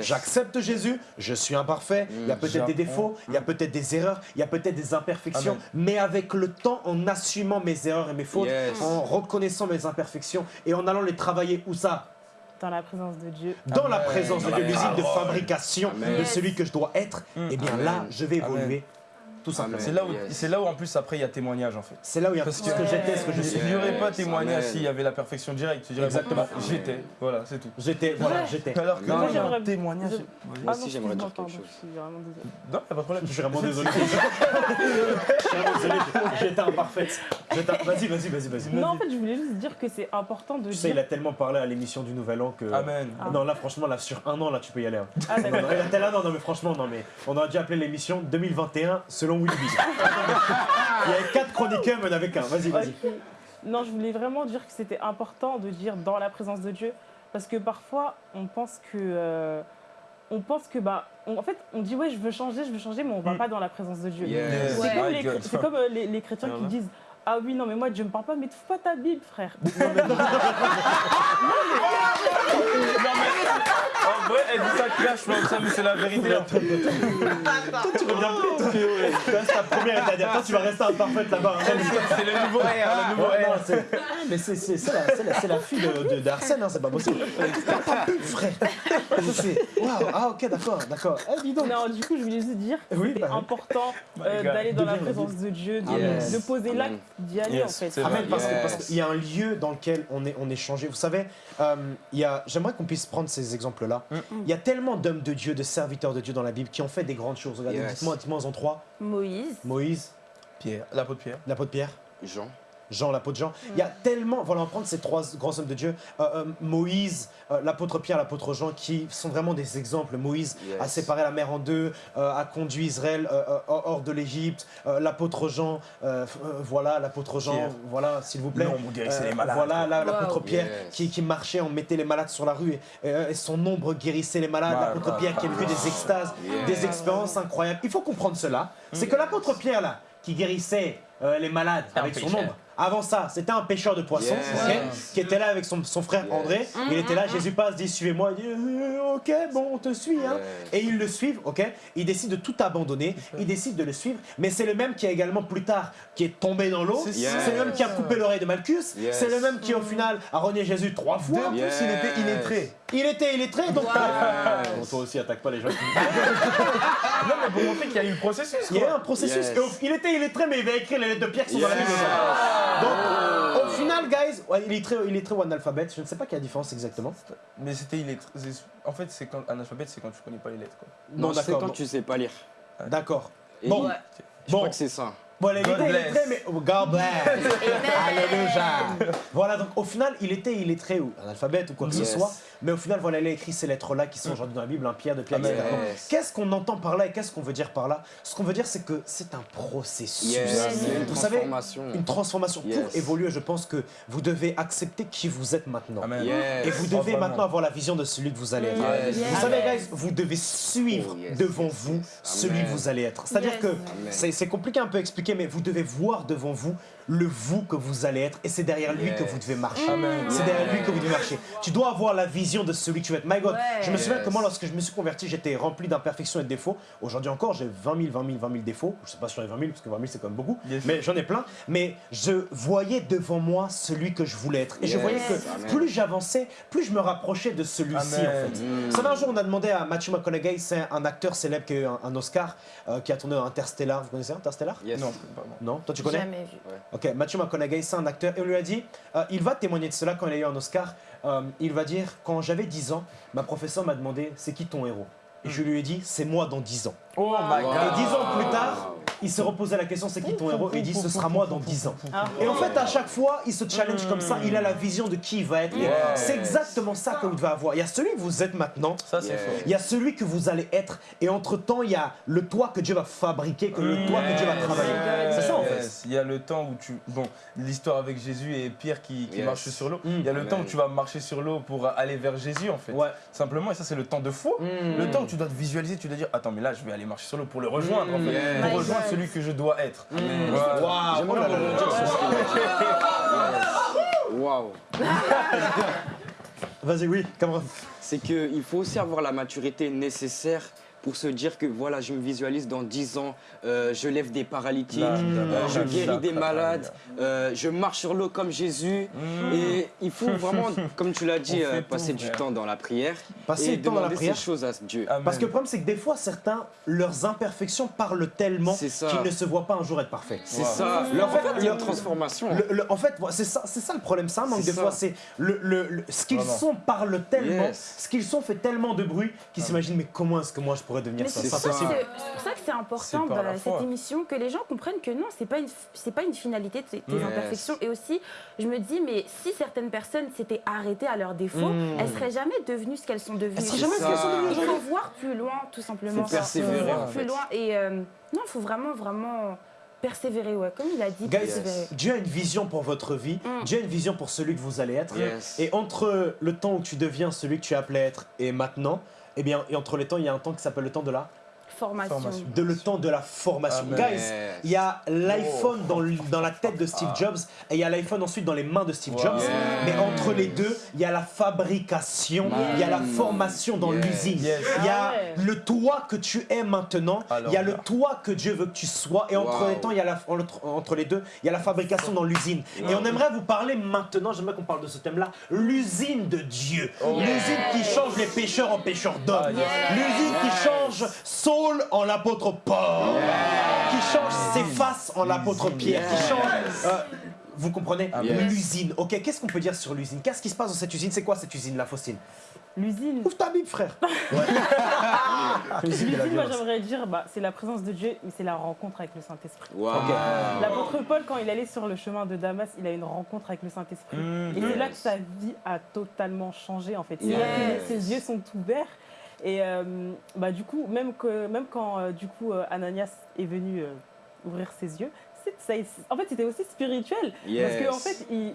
J'accepte Jésus, je suis imparfait, il y a Mm. peut-être des défauts, il y a peut-être des erreurs, il y a peut-être des imperfections, Amen. mais avec le temps, en assumant mes erreurs et mes fautes, en reconnaissant mes imperfections et en allant les travailler où ça Dans la présence de Dieu. Dans la présence de Dieu, l'usine de fabrication Amen. de celui que je dois être, et bien Amen. là, je vais Amen. évoluer. Tout simplement. Amen. C'est là, où, Yes. c'est là où en plus après il y a témoignage en fait. C'est là où il y a Parce tout ce que- j'étais, ce que je suis. Il n'y aurait pas témoignage Amen. s'il y avait la perfection directe. Tu dirais, Exactement. bah, j'étais. Voilà, c'est tout. J'étais, voilà, j'étais. Alors que Non, là, non. il y a un J'aimerais- témoignage. Moi aussi, non, j'aimerais dire quelque chose. Je suis vraiment désolée. Non, il a pas de problème. Je suis vraiment désolé. je suis vraiment désolé, j'étais imparfaite. J'étais- Vas-y, vas-y, vas-y, vas-y. Non, en fait, je voulais juste dire que c'est important de Tu sais, il a tellement parlé à l'émission du Nouvel An que. Amen. Ah. Non, là, franchement, là, sur un an, là, tu peux y aller. hein. Ah, an, non, mais franchement, non, mais on aurait dû appeler l'émission 2021 selon Il y avait quatre chroniqueurs, mais il n'y en avait qu'un. Vas-y, vas-y. Non, je voulais vraiment dire que c'était important de dire dans la présence de Dieu, parce que parfois on pense que, euh, on pense que bah, on- en fait, on dit ouais, je veux changer, je veux changer, mais on va Mm. pas dans la présence de Dieu. Yes. C'est Ouais. comme, les, God. c'est comme, euh, les, les chrétiens Alors qui disent ah oui non mais moi Dieu me parle pas, mais trouve pas ta Bible frère. vrai, elle dit ça clash, mais ça, mais c'est la vérité. Toi, tu reviens plus, toi. C'est ta première état Toi, tu vas rester imparfaite là-bas. hein. C'est le nouveau R, le nouveau Ouais, c'est- mais c'est c'est- c'est la, c'est la- c'est la fille de- de- d'Arsène, hein, c'est pas possible. T'as pas pu, frère. C'est- Waouh, ah ok, d'accord, d'accord. Eh, dis donc. non, du coup je voulais juste dire c'était bah important My euh, d'aller dans la présence de Dieu, de, Yes. de poser l'acte, Amen. d'y aller Yes, en fait. c'est Amen, parce qu'il y a un lieu dans lequel on est, on est changé. Vous savez, euh, j'aimerais qu'on puisse prendre ces exemples-là. Mm. Il y a tellement d'hommes de Dieu, de serviteurs de Dieu dans la Bible qui ont fait des grandes choses. Regardez, Yes. dites-moi, dites-moi en trois. Moïse. Moïse, Pierre, l'apôtre Pierre. l'apôtre Pierre, Jean. Jean, l'apôtre Jean. Il y a tellement, voilà, on va prendre ces trois grands hommes de Dieu. Euh, euh, Moïse, euh, l'apôtre Pierre, l'apôtre Jean, qui sont vraiment des exemples. Moïse Yes. a séparé la mer en deux, euh, a conduit Israël euh, euh, hors de l'Égypte. Euh, l'apôtre Jean, voilà, l'apôtre Jean, Pierre. voilà, s'il vous plaît. Non, vous Euh, les malades. Voilà, là, l'apôtre Wow. Pierre Yes. qui, qui marchait, on mettait les malades sur la rue et, et, et son ombre guérissait les malades. L'apôtre Pierre qui a vécu des extases, Yes. des expériences incroyables. Il faut comprendre cela. C'est que l'apôtre Pierre, là, qui guérissait euh, les malades avec son ombre, avant ça, c'était un pêcheur de poissons, Yes. qui était là avec son, son frère Yes. André. Il était là, Jésus passe, dit suivez-moi. Il dit Euh, ok, bon, on te suit. Hein. Yes. Et ils le suivent, ok Il décide de tout abandonner, il décide de le suivre, mais c'est le même qui a également plus tard qui est tombé dans l'eau, C'est le même qui a coupé l'oreille de Malchus, Yes. c'est le même qui au final a renié Jésus trois De fois. plus, Yes. il était illettré. Il était illettré, donc Yes. Bon, toi aussi attaque pas les gens qui... Non, mais pour montrer qu'il y a eu le processus. Il y a eu quoi. un processus, Yes. au- il était illettré, mais il va écrire les lettres de Pierre qui sont dans la Yes. Bible. Donc, au final, guys, ouais, il est très, il est très ou analphabète, je ne sais pas quelle est la différence exactement. Mais c'était illettré. c'est- En fait, c'est quand un alphabet, c'est quand tu connais pas les lettres. Quoi. Non, c'est d'accord, quand bon. tu sais pas lire. D'accord. Bon, Ouais. Je bon. crois que c'est ça. Bon, il God était bless. illettré, mais oh, God bless. Alléluia. Voilà, donc au final, il était illettré ou analphabète ou quoi que ce soit, mais au final, voilà, il a écrit ces lettres-là qui sont aujourd'hui dans la Bible, un Pierre de Pierre, Yes. Qu'est-ce qu'on entend par là et qu'est-ce qu'on veut dire par là? Ce qu'on veut dire, c'est que c'est un processus. Une Vous savez, transformation. une transformation. Pour évoluer, je pense que vous devez accepter qui vous êtes maintenant. Amen. Yes. Et vous devez maintenant avoir la vision de celui que vous allez être. Yes. Vous savez, guys, vous devez suivre Oh, yes, devant yes, vous celui que vous allez être. C'est-à-dire Yes. que c'est compliqué un peu à expliquer, mais vous devez voir devant vous le vous que vous allez être, et c'est derrière lui Yes. que vous devez marcher. C'est derrière lui que vous devez marcher. Tu dois avoir la vision de celui que tu veux être. My God, Ouais. je me souviens que Yes. moi, lorsque je me suis converti, j'étais rempli d'imperfections et de défauts. Aujourd'hui encore, j'ai 20 000, 20 000, 20 000 défauts. Je sais pas sur les 20 000, parce que 20 000 c'est quand même beaucoup, Yes. mais j'en ai plein. Mais je voyais devant moi celui que je voulais être. Et je voyais que Amen. plus j'avançais, plus je me rapprochais de celui-ci en fait. Mm. Vous savez, un jour, on a demandé à Matthew McConaughey, c'est un acteur célèbre qui a eu un, un Oscar, euh, qui a tourné Interstellar. Vous connaissez Interstellar? Yes. Non. Non Toi, tu connais? Jamais vu. Ok, Matthew McConaughey, c'est un acteur, et on lui a dit, euh, il va témoigner de cela quand il a eu un Oscar. Euh, il va dire, quand j'avais 10 ans, ma professeure m'a demandé, c'est qui ton héros? Et je lui ai dit, c'est moi dans 10 ans. Oh my Wow. Et god. 10 ans plus tard, il se reposait la question, c'est qui ton héros Et il dit, ce sera moi dans 10 ans. Ah. Et en fait, à chaque fois, il se challenge comme ça, il a la vision de qui il va être. C'est exactement ça que vous devez avoir. Il y a celui que vous êtes maintenant, Ça, c'est Yeah. fort. il y a celui que vous allez être, et entre-temps, il y a le toit que Dieu va fabriquer, que le toit que Dieu va travailler. Yes. C'est ça en fait. Yes. Il y a le temps où tu. Bon, l'histoire avec Jésus et Pierre qui, qui Yes. marche sur l'eau. Mm. Il y a le Amen. temps où tu vas marcher sur l'eau pour aller vers Jésus, en fait. Ouais. Simplement, et ça, c'est le temps de foi. Mm. Le temps où tu dois te visualiser, tu dois dire Attends, mais là, je vais aller marcher sur l'eau pour le rejoindre, en fait. Yes. Pour rejoindre. Celui que je dois être. Waouh. Yes. Waouh. Vas-y, oui, Cameron. c'est qu'il faut aussi avoir la maturité nécessaire pour se dire que voilà, je me visualise dans 10 ans, euh, je lève des paralytiques, euh, je guéris des malades, euh, je marche sur l'eau comme Jésus. Mm. Et il faut vraiment, comme tu l'as dit, euh, tout, passer du temps dans la prière Passer et du temps dans la prière. ces choses à Dieu. Amen. Parce que le problème, c'est que des fois, certains, leurs imperfections parlent tellement ça. qu'ils ne se voient pas un jour être parfaits. C'est Wow. ça. Le- en fait, il y a le- une transformation. Le- le- en fait, c'est ça, c'est ça le problème. C'est un manque C'est de ça. foi. C'est le, le- le- ce qu'ils sont parle tellement, Yes. ce qu'ils sont fait tellement de bruit qu'ils s'imaginent mais comment est-ce que moi je pourrais devenir ça c'est pour, ça que- c'est important dans la cette émission que les gens comprennent que non, c'est pas une c'est pas une finalité de tes, tes Yes. imperfections. Et aussi, je me dis, mais si certaines personnes s'étaient arrêtées à leurs défauts, Mm. elles seraient jamais devenues ce qu'elles sont devenues. Elles seraient jamais ce qu'elles sont devenues. Il faut voir plus loin, tout simplement. Persévérer, voir en plus fait. loin. Et euh, non, il faut vraiment, vraiment persévérer, ouais. Comme il a dit, Guys, persévérer. Dieu a une vision pour votre vie, Mm. Dieu a une vision pour celui que vous allez être. Yes. Et entre le temps où tu deviens celui que tu es appelé à être et maintenant, eh bien, et entre les temps, il y a un temps qui s'appelle le temps de la, Formation. Formation. de le temps de la formation. Amen. Guys, il y a l'iPhone dans, le- dans la tête de Steve Ah. Jobs et il y a l'iPhone ensuite dans les mains de Steve Wow. Jobs. Yes. Mais entre les deux, il y a la fabrication, il y a la formation dans Yes. l'usine. Yes. Il y a Ah ouais. le toi que tu es maintenant, il y a le toi que Dieu veut que tu sois et entre Wow. les temps, il y a la, entre, entre les deux, il y a la fabrication dans l'usine. Et on aimerait vous parler maintenant, j'aimerais qu'on parle de ce thème-là, l'usine de Dieu. Oh. L'usine qui change les pêcheurs en pêcheurs d'hommes. Ah, yes. L'usine qui change Saul Paul en l'apôtre Paul, qui change ses faces en l'apôtre Pierre, qui change. euh, vous comprenez Yes. L'usine, ok Qu'est-ce qu'on peut dire sur l'usine? Qu'est-ce qui se passe dans cette usine? C'est quoi cette usine, la Faustine? L'usine, Ouvre ta Bible, frère L'usine moi j'aimerais dire, bah, c'est la présence de Dieu, mais c'est la rencontre avec le Saint-Esprit. Waouh. Ok. L'apôtre Paul, quand il allait sur le chemin de Damas, il a une rencontre avec le Saint-Esprit. Mm. Et c'est là que sa vie a totalement changé en fait. C'est Yes. là que ses yeux sont ouverts. Et euh, bah, du coup, même, que, même quand euh, du coup, euh, Ananias est venu ouvrir ses yeux, ça, en fait c'était aussi spirituel. Yes. Parce qu'en fait, il,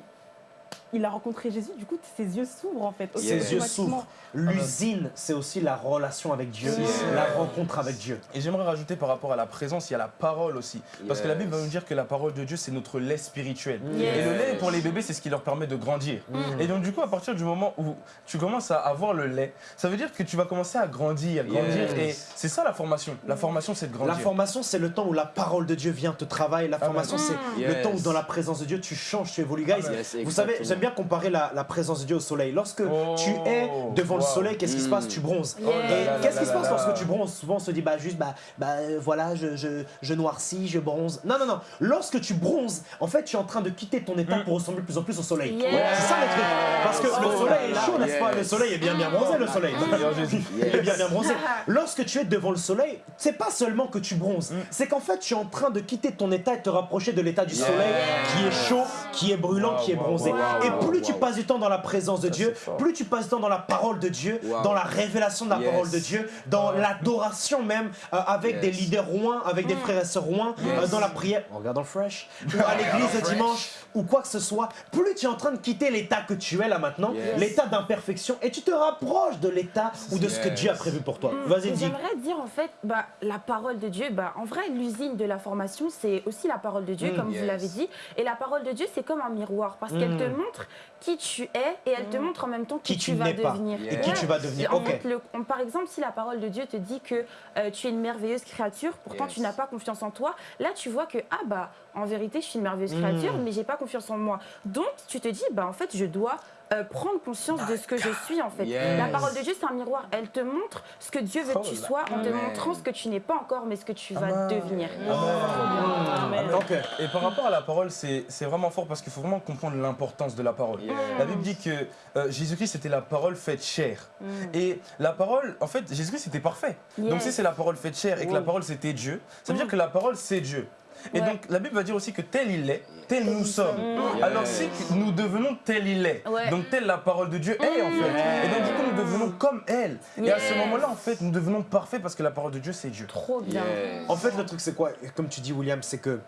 il a rencontré Jésus, du coup ses yeux s'ouvrent en fait. Ses Ses yeux s'ouvrent. L'usine, c'est aussi la relation avec Dieu, Yes. la rencontre avec Dieu. Et j'aimerais rajouter par rapport à la présence, il y a la parole aussi. Parce que la. Bible va nous dire que la parole de Dieu, c'est notre lait spirituel. Yes. Et le lait, pour les bébés, c'est ce qui leur permet de grandir. Et donc, du coup, à partir du moment où tu commences à avoir le lait, ça veut dire que tu vas commencer à grandir, grandir. Yes. Et c'est ça la formation. La formation, c'est de La grandir. formation, c'est le temps où la parole de Dieu vient te travailler. La formation, c'est le Yes. temps où dans la présence de Dieu, tu changes, tu évolues. Guys, Yes, vous savez. J'aime bien comparer la, la présence de Dieu au soleil. Lorsque Oh, tu es devant le soleil, qu'est-ce qui se passe? Tu bronzes. Oh Et qu'est-ce qui se passe lorsque tu bronzes? Souvent, on se dit, bah juste, bah, bah voilà, je, je, je noircis, je bronze. Non, non, non. Lorsque tu bronzes, en fait, tu es en train de quitter ton état pour ressembler de plus en plus au soleil. C'est ça le truc. Parce que le Oh soleil est chaud, n'est-ce pas? Le soleil est bien, bien bronzé, le soleil. Il est bien bien bronzé. Lorsque tu es devant le soleil, c'est pas seulement que tu bronzes, c'est qu'en fait tu es en train de quitter ton état et te rapprocher de l'état du soleil qui est chaud, qui est brûlant, Wow, qui est wow, bronzé. Et plus wow, tu passes du temps dans la présence de Dieu, plus tu passes du temps dans la parole de Dieu, Wow. dans la révélation de la Yes. parole de Dieu, dans l'adoration même euh, avec Yes. des leaders rois, avec des frères et sœurs rois, euh, dans la prière, en regardant le fresh, ou à l'église le dimanche, ou quoi que ce soit, plus tu es en train de quitter l'état que tu es là maintenant, Yes. l'état d'imperfection, et tu te rapproches de l'état ou de ce que. Dieu a prévu pour toi. Vas-y, Et dis. J'aimerais dire en fait, bah, la parole de Dieu, bah, en vrai, l'usine de la formation, c'est aussi la parole de Dieu, Mm. comme Yes. vous l'avez dit. Et la parole de Dieu, c'est comme un miroir, parce qu'elle Mm. te montre qui tu es et elle te montre en même temps qui, Qui tu vas pas devenir. et qui tu vas devenir. En Ok. fait, le- on- par exemple, si la parole de Dieu te dit que euh, tu es une merveilleuse créature, pourtant Yes. tu n'as pas confiance en toi, là tu vois que, ah bah, en vérité, je suis une merveilleuse Mm. créature, mais j'ai pas confiance en moi. Donc, tu te dis, bah, en fait, je dois euh, prendre conscience de ce que je suis, en fait. Yes. La parole de Dieu, c'est un miroir. Elle te montre ce que Dieu veut que tu Oh là. sois en te montrant ce que tu n'es pas encore, mais ce que tu vas Amen. devenir. Amen. Ok. Et par rapport à la parole, c'est c'est vraiment fort parce qu'il faut vraiment comprendre l'importance de la parole. Yes. La Bible dit que euh, Jésus-Christ était la parole faite chair. Mm. Et la parole, en fait, Jésus-Christ était parfait. Donc si c'est la parole faite chair et que la parole c'était Dieu, ça veut dire que la parole c'est Dieu. Et Ouais. donc la Bible va dire aussi que tel il est, tel nous sommes. Alors si nous devenons tel il est, Ouais. donc telle la parole de Dieu est en fait. Et donc du coup nous devenons comme elle. Et à ce moment-là en fait nous devenons parfaits parce que la parole de Dieu c'est Dieu. Trop bien. Yes. En fait, le truc, c'est quoi? Comme tu dis, William, c'est que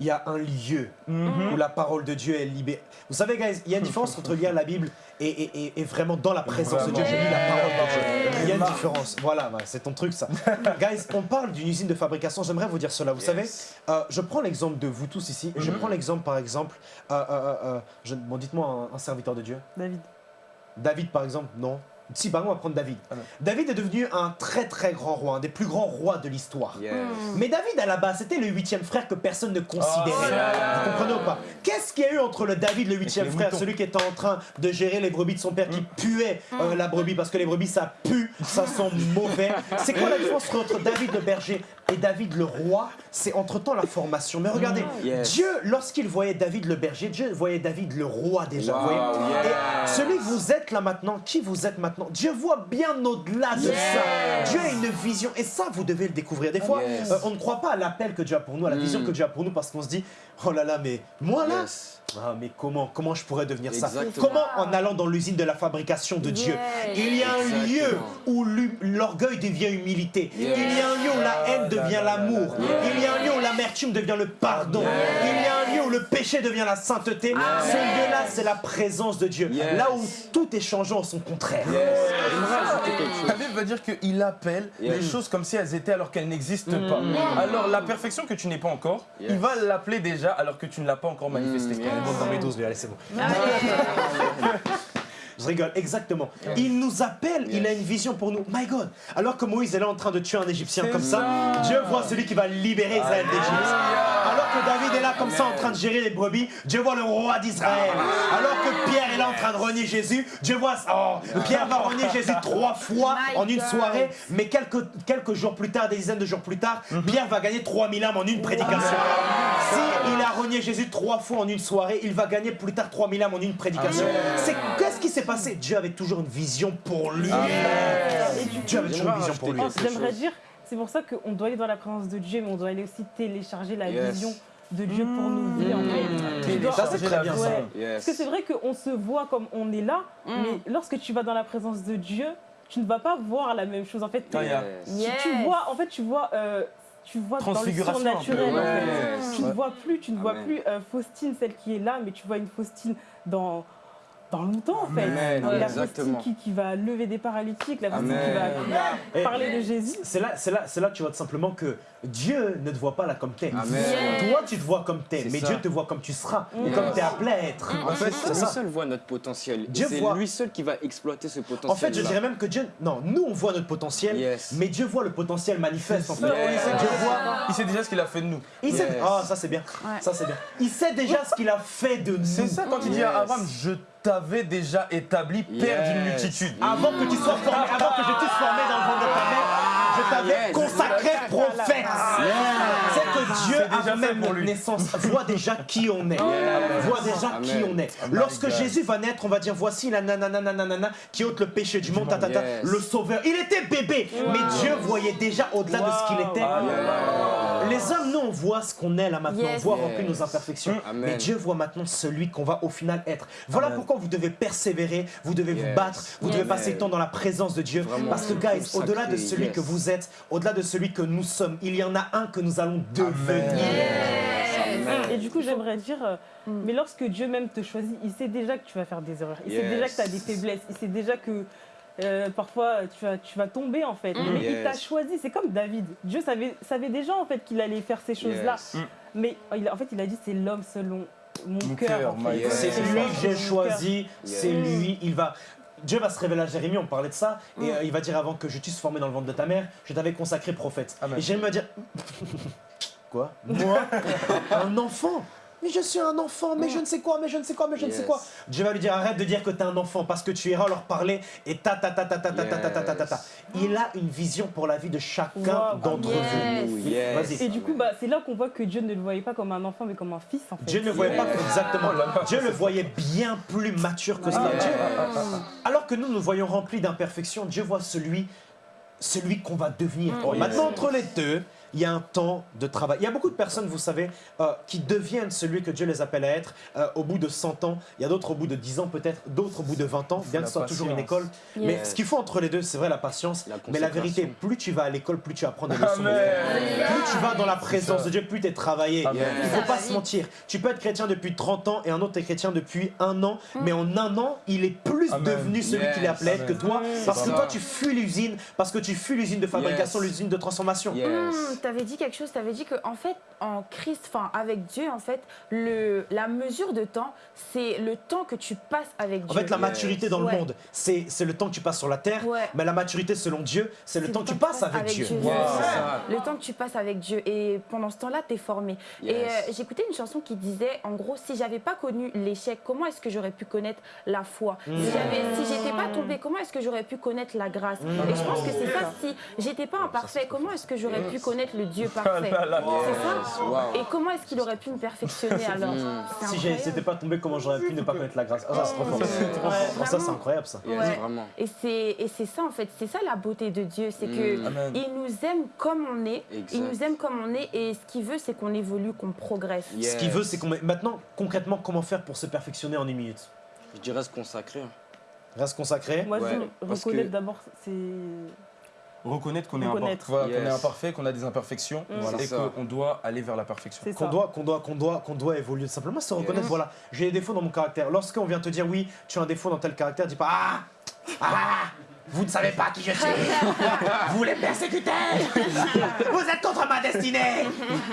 il y a un lieu Mhm. où la parole de Dieu est libérée. Vous savez, guys, il y a une différence entre lire la Bible et, et- et- et vraiment dans la présence de Dieu. Je lis la parole différence? Voilà, c'est ton truc, ça. guys, on parle d'une usine de fabrication. J'aimerais vous dire cela. Vous Yes. savez, euh, je prends l'exemple de vous tous ici. Je prends l'exemple, par exemple, euh, euh, euh, euh, je- bon, dites-moi un, un serviteur de Dieu. David. David, par exemple, non. Si, par exemple, on va prendre David. Ah. David est devenu un très très grand roi, un des plus grands rois de l'histoire. Yes. Mais David, à la base, c'était le huitième frère que personne ne considérait. Oh. Vous comprenez ou pas? Qu'est-ce qu'il y a eu entre le David, le huitième frère, moutons. celui qui était en train de gérer les brebis de son père, qui puait euh, la brebis, parce que les brebis, ça pue, ça sent mauvais. C'est quoi la différence entre David le berger et David le roi? C'est entre-temps la formation. Mais regardez, Yes. Dieu, lorsqu'il voyait David le berger, Dieu voyait David le roi déjà. vous Wow, voyez yes. Et celui que vous êtes là maintenant, qui vous êtes maintenant, Dieu voit bien au-delà de ça. Dieu a une vision et ça, vous devez le découvrir. Des fois, euh, on ne croit pas à l'appel que Dieu a pour nous, à la vision Mm. que Dieu a pour nous, parce qu'on se dit, oh là là, mais moi là. Ah, mais comment, comment je pourrais devenir ça. Comment en allant dans l'usine de la fabrication de Dieu. Il y a un Exactement. lieu où l'orgueil devient humilité. Il y a un lieu où la haine devient l'amour. Il y a un lieu où l'amertume devient le pardon. Il y a un lieu où le péché devient la sainteté. Ce lieu-là, c'est la présence de Dieu. Yes. Là où tout est changeant en son contraire. La Bible va dire qu'il appelle les choses comme si elles étaient alors qu'elles n'existent pas. Alors la perfection que tu n'es pas encore, Yes. il va l'appeler déjà alors que tu ne l'as pas encore manifestée. Yes. Bon, dans mes 12, allez, c'est bon. Je rigole, exactement. Il nous appelle, il a une vision pour nous. My God Alors que Moïse est là en train de tuer un Égyptien comme ça, ça. Dieu voit celui qui va libérer Israël d'Égypte. Que David est là comme ça en train de gérer les brebis, Dieu voit le roi d'Israël. Alors que Pierre est là en train de renier Jésus, Dieu voit oh, Pierre va renier Jésus trois fois My en une God. soirée, mais quelques, quelques jours plus tard, des dizaines de jours plus tard, Pierre va gagner 3000 âmes en une prédication. Si il a renié Jésus trois fois en une soirée, il va gagner plus tard 3000 âmes en une prédication. C'est qu'est-ce qui s'est passé? Dieu avait toujours une vision pour lui. Et du Dieu avait toujours une vision pour lui. Oh, J'aimerais dire, c'est pour ça qu'on doit aller dans la présence de Dieu, mais on doit aller aussi télécharger la Yes. vision de Dieu pour nos vies. en fait. Tu dois- Ça, c'est très bien ça. Yes. Parce que c'est vrai qu'on se voit comme on est là, mais lorsque tu vas dans la présence de Dieu, tu ne vas pas voir la même chose. En fait, Ah, il y a- Yes. tu, Yes. tu vois, en fait, tu vois, euh, tu vois dans le surnaturel. en fait. ouais. Tu ne vois plus, tu ne vois plus euh, Faustine, celle qui est là, mais tu vois une Faustine dans dans longtemps en fait. Amen, la exactement. Qui, qui va lever des paralytiques, la qui va, Amen. parler de Jésus. C'est là, c'est là, c'est là que tu vois tout simplement que Dieu ne te voit pas là comme t'es. Toi, tu te vois comme t'es, mais ça. Dieu te voit comme tu seras et comme t'es appelé à être. En fait, c'est lui ça. seul voit notre potentiel. C'est voit- lui seul qui va exploiter ce potentiel. En fait, je dirais même que Dieu, non, nous on voit notre potentiel, Yes. mais Dieu voit le potentiel manifeste en fait. Yes. Dieu voit. Il sait déjà ce qu'il a fait de nous. Il sait. Yes. Ah, ça c'est bien. Ouais. Ça c'est bien. Il sait déjà ce qu'il a fait de nous. C'est ça quand il dit à. Abraham, je t'avais déjà établi père Yes. d'une multitude. Avant que tu sois formé, avant que je t'eusse formé dans le ventre de ta mère, je t'avais Yes. consacré prophète. C'est que Dieu, avant fait même pour notre naissance, voit déjà qui on est. Voit déjà Amen. qui on est. Oh Lorsque. Jésus va naître, on va dire voici la nanana nanana qui ôte le péché du monde, ta, ta, ta, Yes. le sauveur. Il était bébé, mais Dieu voyait déjà au-delà de ce qu'il Wow. Était. Les hommes, nous, on voit ce qu'on est là maintenant, Yes. on voit Yes. remplir nos imperfections. Amen. Mais Dieu voit maintenant celui qu'on va au final être. Voilà Amen. pourquoi vous devez persévérer, vous devez vous battre, vous devez passer le temps dans la présence de Dieu. Vraiment. Parce que, guys, au-delà de celui yes. que vous êtes, au-delà de celui que nous sommes, il y en a un que nous allons devenir. Amen. Et du coup, j'aimerais dire, euh, Mm. mais lorsque Dieu même te choisit, il sait déjà que tu vas faire des erreurs. Il sait déjà que tu as des faiblesses. Il sait déjà que euh, parfois tu vas, tu vas tomber en fait. Mm. Mais il t'a choisi. C'est comme David. Dieu savait, savait déjà en fait qu'il allait faire ces choses-là. Yes. Mais il, en fait, il a dit c'est l'homme selon mon, Mon cœur. en fait. C'est Yes. lui que j'ai choisi, c'est Yes. lui, il va. Dieu va se révéler à Jérémie, on parlait de ça, et euh, il va dire avant que je t'eusse formé dans le ventre de ta mère, je t'avais consacré prophète. Amen. Et Jérémie va dire Quoi? Moi? Un enfant mais je suis un enfant, mais je ne sais quoi, mais je ne sais quoi, mais je ne sais quoi. Dieu va lui dire arrête de dire que tu es un enfant parce que tu iras leur parler et ta ta ta ta ta ta ta ta ta ta ta ta. Il a une vision pour la vie de chacun d'entre vous. Et du coup, bah, c'est là qu'on voit que Dieu ne le voyait pas comme un enfant, mais comme un fils en fait. Dieu ne le voyait pas exactement. Dieu le voyait bien plus mature que. Dieu- alors que nous nous voyons remplis d'imperfections, Dieu voit celui, celui qu'on va devenir. Oh. Maintenant, entre les deux, il y a un temps de travail. Il y a beaucoup de personnes, vous savez, euh, qui deviennent celui que Dieu les appelle à être euh, au bout de 100 ans. Il y a d'autres au bout de 10 ans peut-être, d'autres au bout de 20 ans, bien que ce soit toujours une école. Mais ce qu'il faut entre les deux, c'est vrai la patience. La mais la vérité, plus tu vas à l'école, plus tu apprends des leçons. Plus tu vas dans la présence de Dieu, plus tu es travaillé. Il Ça faut pas se mentir. Tu peux être chrétien depuis 30 ans et un autre est chrétien depuis un an, mais en un an, il est plus Amen. devenu celui Yes. qu'il est appelé à être que toi, parce que toi tu fuis l'usine, parce que tu fuis l'usine de fabrication, Yes. l'usine de transformation. Yes. Hmm, t'avais dit quelque chose, t'avais dit que en fait, en Christ, enfin avec Dieu, en fait, le, la mesure de temps, c'est le temps que tu passes avec En Dieu. fait, la maturité dans Ouais. le monde, c'est c'est le temps que tu passes sur la terre, Ouais. mais la maturité selon Dieu, c'est le temps que tu passes avec, Dieu. Wow. Le temps que tu passes avec Dieu. Et pendant ce temps-là, tu es formé. Et euh, j'écoutais une chanson qui disait, en gros, si j'avais pas connu l'échec, comment est-ce que j'aurais pu connaître la foi? Si si j'étais pas tombée, comment est-ce que j'aurais pu connaître la grâce? Et je pense que c'est ça. Si j'étais pas imparfait, comment est-ce que j'aurais pu connaître le Dieu parfait là, là. C'est ça. Wow. Et comment est-ce qu'il aurait pu me perfectionner alors Si c'était pas tombé, comment j'aurais pu ne pas connaître la grâce Ah, ça, c'est trop fort. Ouais, Oh, ça, c'est incroyable, ça. Ouais. vraiment. Et c'est et c'est ça en fait, c'est ça la beauté de Dieu, c'est que Mm. Amen. il nous aime comme on est, Exact. il nous aime comme on est et ce qu'il veut c'est qu'on évolue, qu'on progresse. Yes. Ce qu'il veut, c'est qu'on. Maintenant, concrètement, comment faire pour se perfectionner en une minute? Je dirais se consacrer. Reste consacré. Moi, Ouais, je que- d'abord, c'est. Reconnaître qu'on est, Reconnaître. impar- voilà, qu'on est imparfait, qu'on a des imperfections Mm. Voilà. et qu'on doit aller vers la perfection. C'est qu'on ça. doit, qu'on doit, qu'on doit, qu'on doit évoluer. Simplement se reconnaître, voilà, j'ai des défauts dans mon caractère. Lorsqu'on vient te dire oui, tu as un défaut dans tel caractère, dis pas ah, ah, vous ne savez pas qui je suis. Vous les persécutez. Vous êtes contre ma destinée.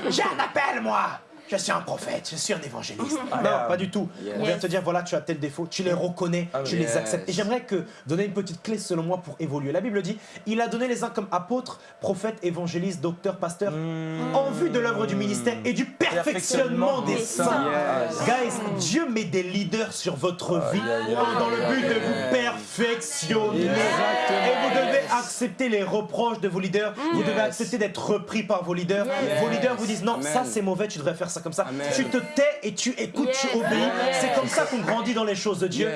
J'ai un appel, moi. Je suis un prophète, je suis un évangéliste. Ah, non, yeah. pas du tout. On vient te dire, voilà, tu as tel défaut, tu les reconnais, Ah, tu yes. les acceptes. Et j'aimerais que donner une petite clé selon moi pour évoluer. La Bible dit, il a donné les uns comme apôtres, prophètes, évangélistes, docteurs, pasteurs, Mmh. en vue de l'œuvre du ministère et du perfectionnement des saints. Yes. Guys, Dieu met des leaders sur votre vie dans le but de vous perfectionner. Et vous devez accepter les reproches de vos leaders. Vous Yes. devez accepter d'être repris par vos leaders. Yes. Vos leaders vous disent non, Amen. ça c'est mauvais, tu devrais faire ça comme ça. Amen. Tu te tais et tu écoutes, tu obéis. C'est comme ça qu'on grandit dans les choses de Dieu.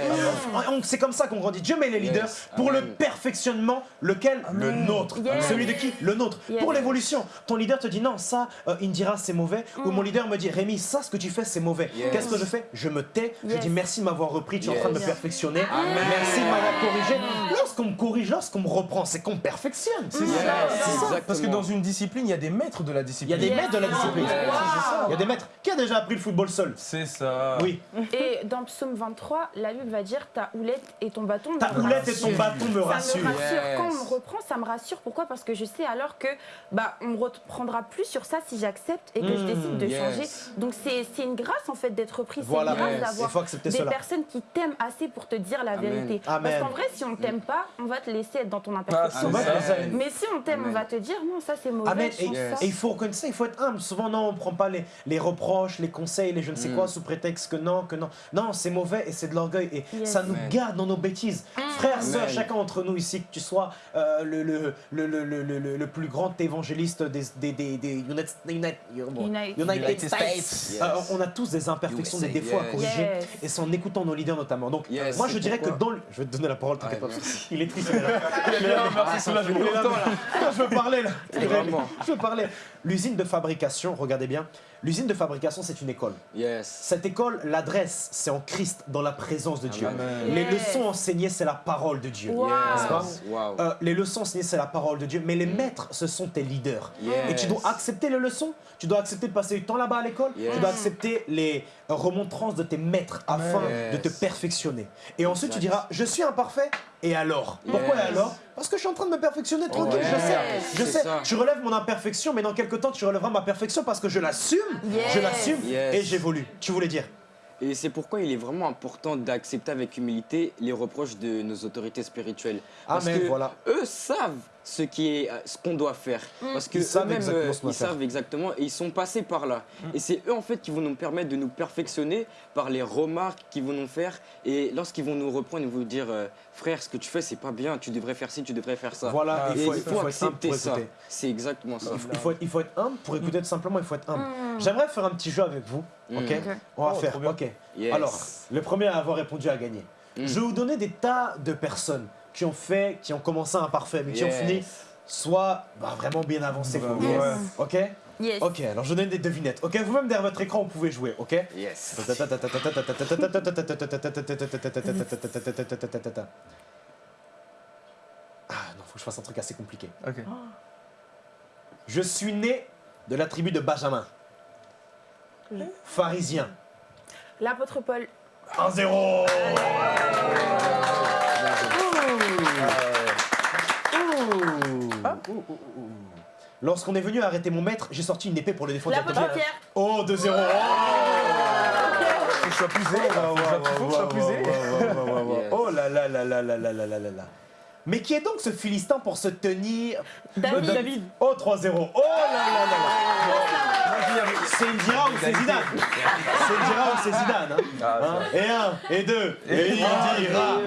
C'est comme ça qu'on grandit. Dieu met les leaders Yes. pour le perfectionnement, lequel? Le nôtre. Yes. Celui de qui? Le nôtre. Yes. Pour l'évolution. Ton leader te dit non, ça, euh, Indira, c'est mauvais. Ou Mm. mon leader me dit Rémi, ça, ce que tu fais, c'est mauvais. Yes. Qu'est-ce que je fais? Je me tais. Je dis merci de m'avoir repris. Tu es en train de me perfectionner. Merci de m'avoir corrigé. Lorsqu'on me corrige, lorsqu'on me reprend, c'est qu'on perfectionne. C'est Yes, ça. Parce que dans une discipline, il y a des maîtres de la Il y discipline. a des maîtres de la discipline. Yes. Il y a des maîtres. Qui a déjà appris le football seul C'est ça. Oui. Et dans Psaume 23, la Bible va dire ta houlette et ton bâton. Ta me houlette et ton rassurent. bâton me Ça me rassurent. rassure. Yes. Quand on me reprend, ça me rassure. Pourquoi? Parce que je sais alors que bah on me reprendra plus sur ça si j'accepte et que je Mm, décide de yes. changer. Donc c'est c'est une grâce en fait d'être pris. Voilà. C'est une Yes. grâce Il d'avoir faut accepter des cela. personnes qui t'aiment assez pour te dire la Amen. vérité. Amen. Parce qu'en vrai, si on t'aime pas, on va te laisser être dans ton Ah, c'est ça. Mais si on t'aime, on va te dire non, ça c'est mauvais. Amen. Et, change Yes. ça. et il faut reconnaître ça, il faut être humble. Souvent, non, on prend pas les, les reproches, les conseils, les je ne sais Mm. quoi, sous prétexte que non, que non. Non, c'est mauvais et c'est de l'orgueil. Et Yes. ça nous Amen. garde dans nos bêtises. Frères, sœurs, chacun d'entre nous ici, que tu sois euh, le, le, le, le, le, le- le- le plus grand évangéliste des, des, des, des United, United, United. United United States, States. Euh, on a tous des imperfections, USA, des défauts à corriger. Yes. Et c'est en écoutant nos leaders notamment. Donc, Yes. moi, je dirais que dans le... Je vais te donner la parole, t'inquiète pas. Il est triste, merci soulage pour les là. Je parlais là. Je parlais. L'usine de fabrication, regardez bien, l'usine de fabrication, c'est une école. Yes. Cette école, l'adresse, c'est en Christ, dans la présence de Dieu. Amen. Les Yes. leçons enseignées, c'est la parole de Dieu. Wow. Wow. Euh, les leçons enseignées, c'est la parole de Dieu, mais les maîtres, ce sont tes leaders. Yes. Et tu dois accepter les leçons, tu dois accepter de passer du temps là-bas à l'école, Yes. tu dois accepter les remontrances de tes maîtres afin Yes. de te perfectionner. Et ensuite, tu diras, je suis imparfait, et alors? Pourquoi et alors? Parce que je suis en train de me perfectionner tranquille, je Yes. sais. Je sais, ça. tu relèves mon imperfection, mais dans quelques temps, tu relèveras ma perfection parce que je l'assume, Yes. je l'assume, Yes. et j'évolue. Tu voulais dire Et c'est pourquoi il est vraiment important d'accepter avec humilité les reproches de nos autorités spirituelles. Parce Amen, que voilà. eux savent ce qui est, euh, ce qu'on doit faire. Parce que Ils savent exactement euh, ce qu'on doit ils faire. savent exactement et ils sont passés par là. Et c'est eux en fait qui vont nous permettre de nous perfectionner par les remarques qu'ils vont nous faire. Et lorsqu'ils vont nous reprendre, ils vont nous dire euh, frère, ce que tu fais c'est pas bien. Tu devrais faire ci, tu devrais faire ça. Voilà, Et il faut, il il faut faut être humble accepter ça. C'est exactement ça. Il faut, il faut être, humble pour écouter tout simplement, il faut être humble. Mm. J'aimerais faire un petit jeu avec vous, ok Mm. On va Oh, faire, ok. Yes. Alors, le premier à avoir répondu a gagné. Mm. Je vais vous donner des tas de personnes qui ont fait, qui ont commencé imparfait, mais qui ont Yes. fini soit bah, vraiment bien avancé. vous. Yes. Ok Yes. Ok, alors je donne des devinettes. Ok, vous-même derrière votre écran, vous pouvez jouer, ok Yes. Ah non, faut que je fasse un truc assez compliqué. Ok. Je suis né de la tribu de Benjamin. Pharisien. L'apôtre Paul. 1-0 Lorsqu'on est venu arrêter mon maître, j'ai sorti une épée pour le défendre L'apôtre. Pierre. Oh, 2-0 Faut que je sois plus zélé. Oh là là là là là là là là là là. Mais qui est donc ce Philistin pour se tenir David. David. Oh 3-0 Oh là là là là C'est Indira ou c'est Zidane C'est Indira ou c'est Zidane hein Ah, Hein et un, et deux, et Indira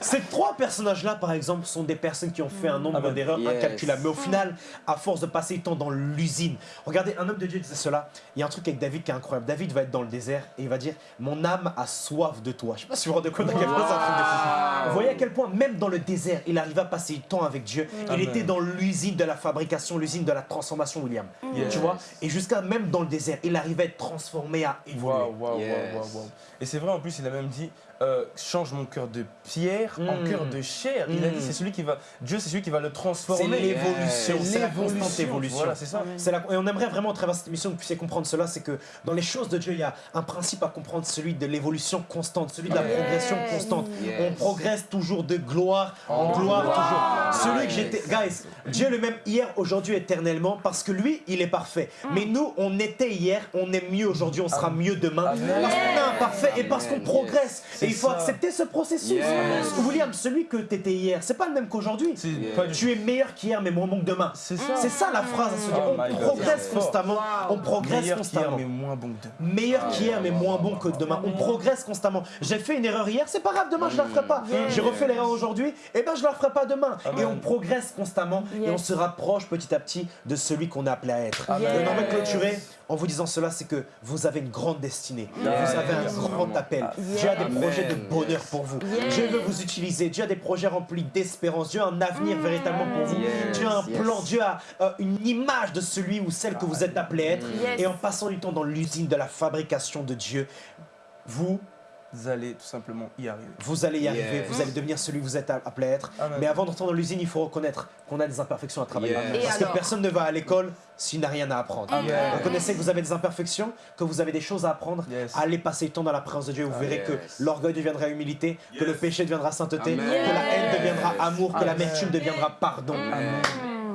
Ces trois personnages-là, par exemple, sont des personnes qui ont fait un nombre Ah ben, d'erreurs yes. incalculables. Mais au final, à force de passer du temps dans l'usine, regardez, un homme de Dieu disait cela. Il y a un truc avec David qui est incroyable. David va être dans le désert et il va dire Mon âme a soif de toi. Je sais pas si vous vous rendez compte à quel point c'est un truc de fou. Vous voyez à quel point, même dans le désert, il arrive à passer du temps avec Dieu. Il Amen. était dans l'usine de la fabrication, l'usine de la transformation, William. Yes. Tu vois Et jusqu'à même dans le désert, il arrivait à être transformé, à évoluer. Yes. Et c'est vrai, en plus, il a même dit euh, change mon cœur de pierre en Mm. cœur de chair. Il a dit c'est celui qui va. Dieu, c'est celui qui va le transformer. C'est l'évolution, C'est la constante évolution. Voilà, c'est ça. La- et on aimerait vraiment, à travers cette émission, que vous puissiez comprendre cela, c'est que dans les choses de Dieu, il y a un principe à comprendre, celui de l'évolution constante, celui de la progression constante. Yes. On progresse toujours de gloire en gloire toujours. Celui que j'étais, guys, Dieu le même hier, aujourd'hui, éternellement, parce que lui, il est parfait. Mais nous, on était hier, on est mieux aujourd'hui, on sera mieux demain, parce qu'on est imparfait et parce qu'on progresse. Il faut ça. accepter ce processus. Yes. William, celui que t'étais hier, c'est pas le même qu'aujourd'hui. Tu es meilleur qu'hier, mais moins bon que demain. C'est ça. C'est ça la phrase à se dire. Oh On God. progresse constamment. On progresse Meilleur qu'hier, constamment. mais moins bon que demain. Meilleur qu'hier, mais moins bon que demain. On progresse constamment. J'ai fait une erreur hier, c'est pas grave, demain je la ferai pas. J'ai refait l'erreur aujourd'hui, et ben je la ferai pas demain. Et on progresse constamment et on se rapproche petit à petit de celui qu'on est appelé à être. Et on aimerait clôturer en vous disant cela, c'est que vous avez une grande destinée. Vous avez un grand appel. Dieu a des projets de bonheur pour vous. Dieu veut vous utiliser. Dieu a des projets remplis d'espérance. Dieu a un avenir véritablement pour vous. Dieu a un plan. Dieu a euh, une image de celui ou celle que vous êtes appelé à être. Yes. Et en passant du temps dans l'usine de la fabrication de Dieu, vous, Vous allez tout simplement y arriver. vous allez y arriver, Yes. vous allez devenir celui que vous êtes appelé à être. Amen. Mais avant d'entrer dans l'usine, il faut reconnaître qu'on a des imperfections à travailler. Yes. Parce que personne ne va à l'école s'il n'a rien à apprendre. Reconnaissez que vous avez des imperfections, que vous avez des choses à apprendre. Yes. Allez passer du temps dans la présence de Dieu. Vous verrez yes. que l'orgueil deviendra humilité, que le péché deviendra sainteté, Amen. que la haine deviendra amour, que l'amertume deviendra pardon.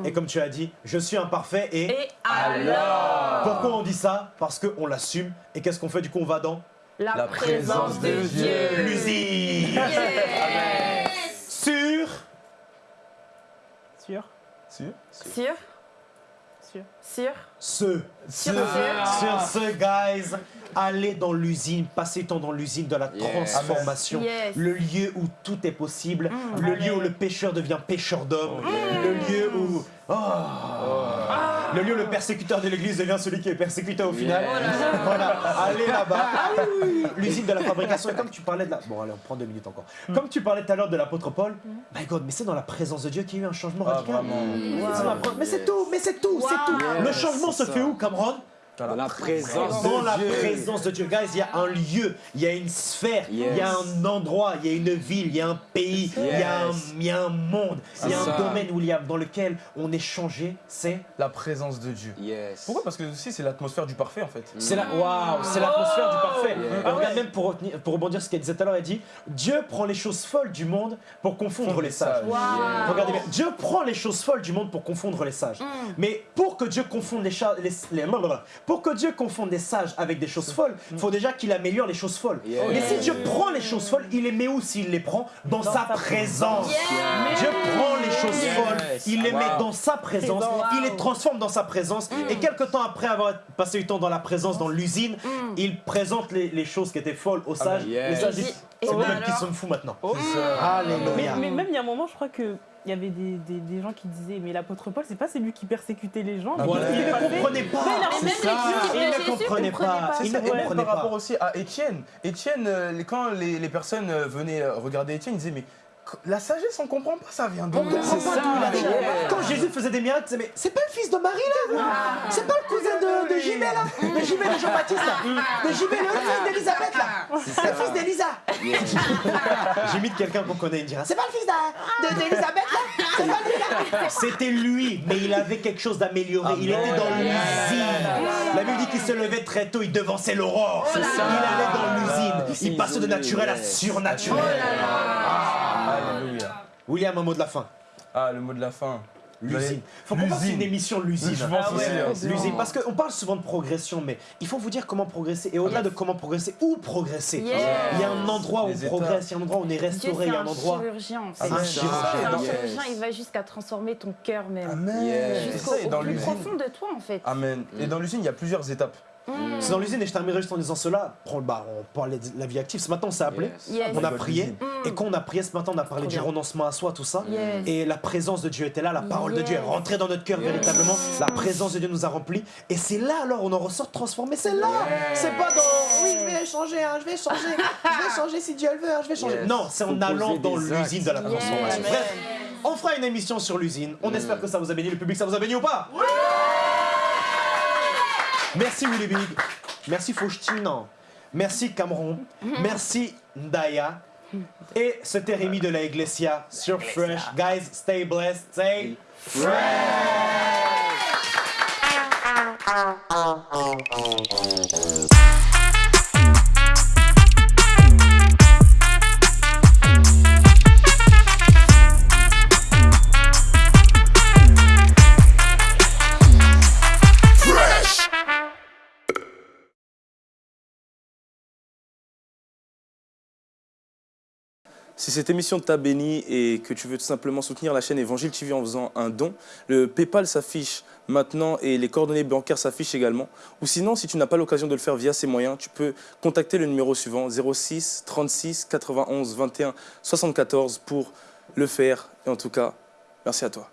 Et comme tu as dit, je suis imparfait et... Et alors Pourquoi on dit ça? Parce qu'on l'assume. Et qu'est-ce qu'on fait? Du coup, on va dans La, La présence présence de de Dieu. Dieu. l'usine. Yes. Sur... Sûr Sûr Sûr Sûr. Sûr Ce. Sur Sur ce, guys, allez dans l'usine, passez temps dans l'usine de la Yes. transformation. Yes. Le lieu où tout est possible, le lieu où le pêcheur devient pêcheur d'hommes, le lieu où. Oh. Le lieu le persécuteur de l'église devient celui qui est persécuté au final. Voilà, allez là-bas. L'usine de la fabrication. Et comme tu parlais de la. Bon, allez, on prend deux minutes encore. Comme tu parlais tout à l'heure de l'apôtre Paul, my God, mais c'est dans la présence de Dieu qu'il y a eu un changement Ah, radical. Mais c'est tout, mais c'est tout, c'est tout. Le changement se c'est fait où, Cameron? Dans la présence Dans de la Dieu. présence de Dieu. Guys, il y a un lieu, il y a une sphère, il y a un endroit, il y a une ville, il y a un pays, il y, a un- Yes. il y a un monde, il y a un domaine où il y a- dans lequel on est changé, c'est La présence de Dieu. Yes. Pourquoi? Parce que aussi c'est l'atmosphère du parfait en fait. c'est la waouh, c'est l'atmosphère du parfait. Yeah. Et regarde même pour, retenir- pour rebondir sur ce qu'elle disait tout à l'heure, elle dit Dieu prend les choses folles du monde pour confondre les sages. Wow. Regardez bien, Dieu prend les choses folles du monde pour confondre les sages. Mais pour que Dieu confonde les, les, les- pour que Dieu confonde les sages avec des choses folles, il faut déjà qu'il améliore les choses folles. Mais si Dieu prend les choses folles, il les met où s'il les prend? Dans, sa, sa présence. Dieu prend les choses Yes. folles, il les met dans sa présence, il les transforme dans sa présence. Et quelque temps après avoir passé du temps dans la présence, dans l'usine, il présente les, les choses qui étaient folles aux sages. Yes. Les sages Et disent c'est mêmes qui sommes fous maintenant. Ça. Alléluia. Mais, mais même il y a un moment, je crois que il y avait des, des, des gens qui disaient mais l'apôtre Paul c'est pas celui qui persécutait les gens qu'est-ce Il ne comprenait pas. Même ça. les disciples Il ne comprenait comprenaient pas. C'est ne ça, et par rapport pas. aussi à Étienne. Étienne, euh, quand les, les personnes euh, venaient euh, regarder Étienne, ils disaient mais la sagesse on comprend pas, ça vient d'où On comprend pas ça, d'où yeah. Quand Jésus faisait des miracles, mais c'est pas le fils de Marie là C'est pas le cousin de, de Jimé là De Jimé de Jean-Baptiste là. De Jimé le fils d'Elisabeth là. Le fils d'Elisa J'imite quelqu'un qu'on connaît, il dira C'est pas le fils d'Elisabeth là. C'est pas lui là. C'était lui, mais il avait quelque chose d'amélioré. Il était dans l'usine. La Bible dit qu'il se levait très tôt, il devançait l'aurore. Il allait dans l'usine. Il passait de naturel à surnaturel. William, un mot de la fin. Ah, le mot de la fin. L'usine. Faut qu'on fasse L'usine. une émission l'usine. Je pense Ah ouais. hein. L'usine, parce qu'on parle souvent de progression, mais il faut vous dire comment progresser. Et au-delà de comment progresser, où progresser Yes. Il y a un endroit où Les on progresse, il y a un endroit où on est restauré, il y a un un endroit. chirurgien. en C'est fait. un ça. chirurgien. C'est un Yes. chirurgien, il va jusqu'à transformer ton cœur même. Amen. Yes. C'est Jusqu'au plus l'usine. profond de toi en fait. Amen. Et dans l'usine, il y a plusieurs étapes. C'est dans l'usine et je terminerai juste en disant cela. Prends- bah, on parlait de la vie active. Ce matin, on s'est appelé. Yes. Yes. On a prié. Et quand on a prié ce matin, on a parlé du renoncement à soi, tout ça. Yes. Et la présence de Dieu était là, la parole de Dieu est rentrée dans notre cœur véritablement. La présence de Dieu nous a remplis. Et c'est là alors on en ressort transformé. C'est là. C'est pas dans oui, je vais changer, hein, je vais changer, je vais changer si Dieu le veut, hein, je vais changer. Yes. Non, c'est en allant dans l'usine de la transformation. Bref, on fera une émission sur l'usine. On espère que ça vous a béni. Le public, ça vous a béni ou pas? Merci Willy Big. Merci Faustine. Merci Cameron. Merci Ndaya. Et c'était Rémi de la Iglesia sur Fresh. Guys, stay blessed. Stay Si cette émission t'a béni et que tu veux tout simplement soutenir la chaîne Évangile TV en faisant un don, le PayPal s'affiche maintenant et les coordonnées bancaires s'affichent également. Ou sinon, si tu n'as pas l'occasion de le faire via ces moyens, tu peux contacter le numéro suivant 06 36 91 21 74 pour le faire. Et en tout cas, merci à toi.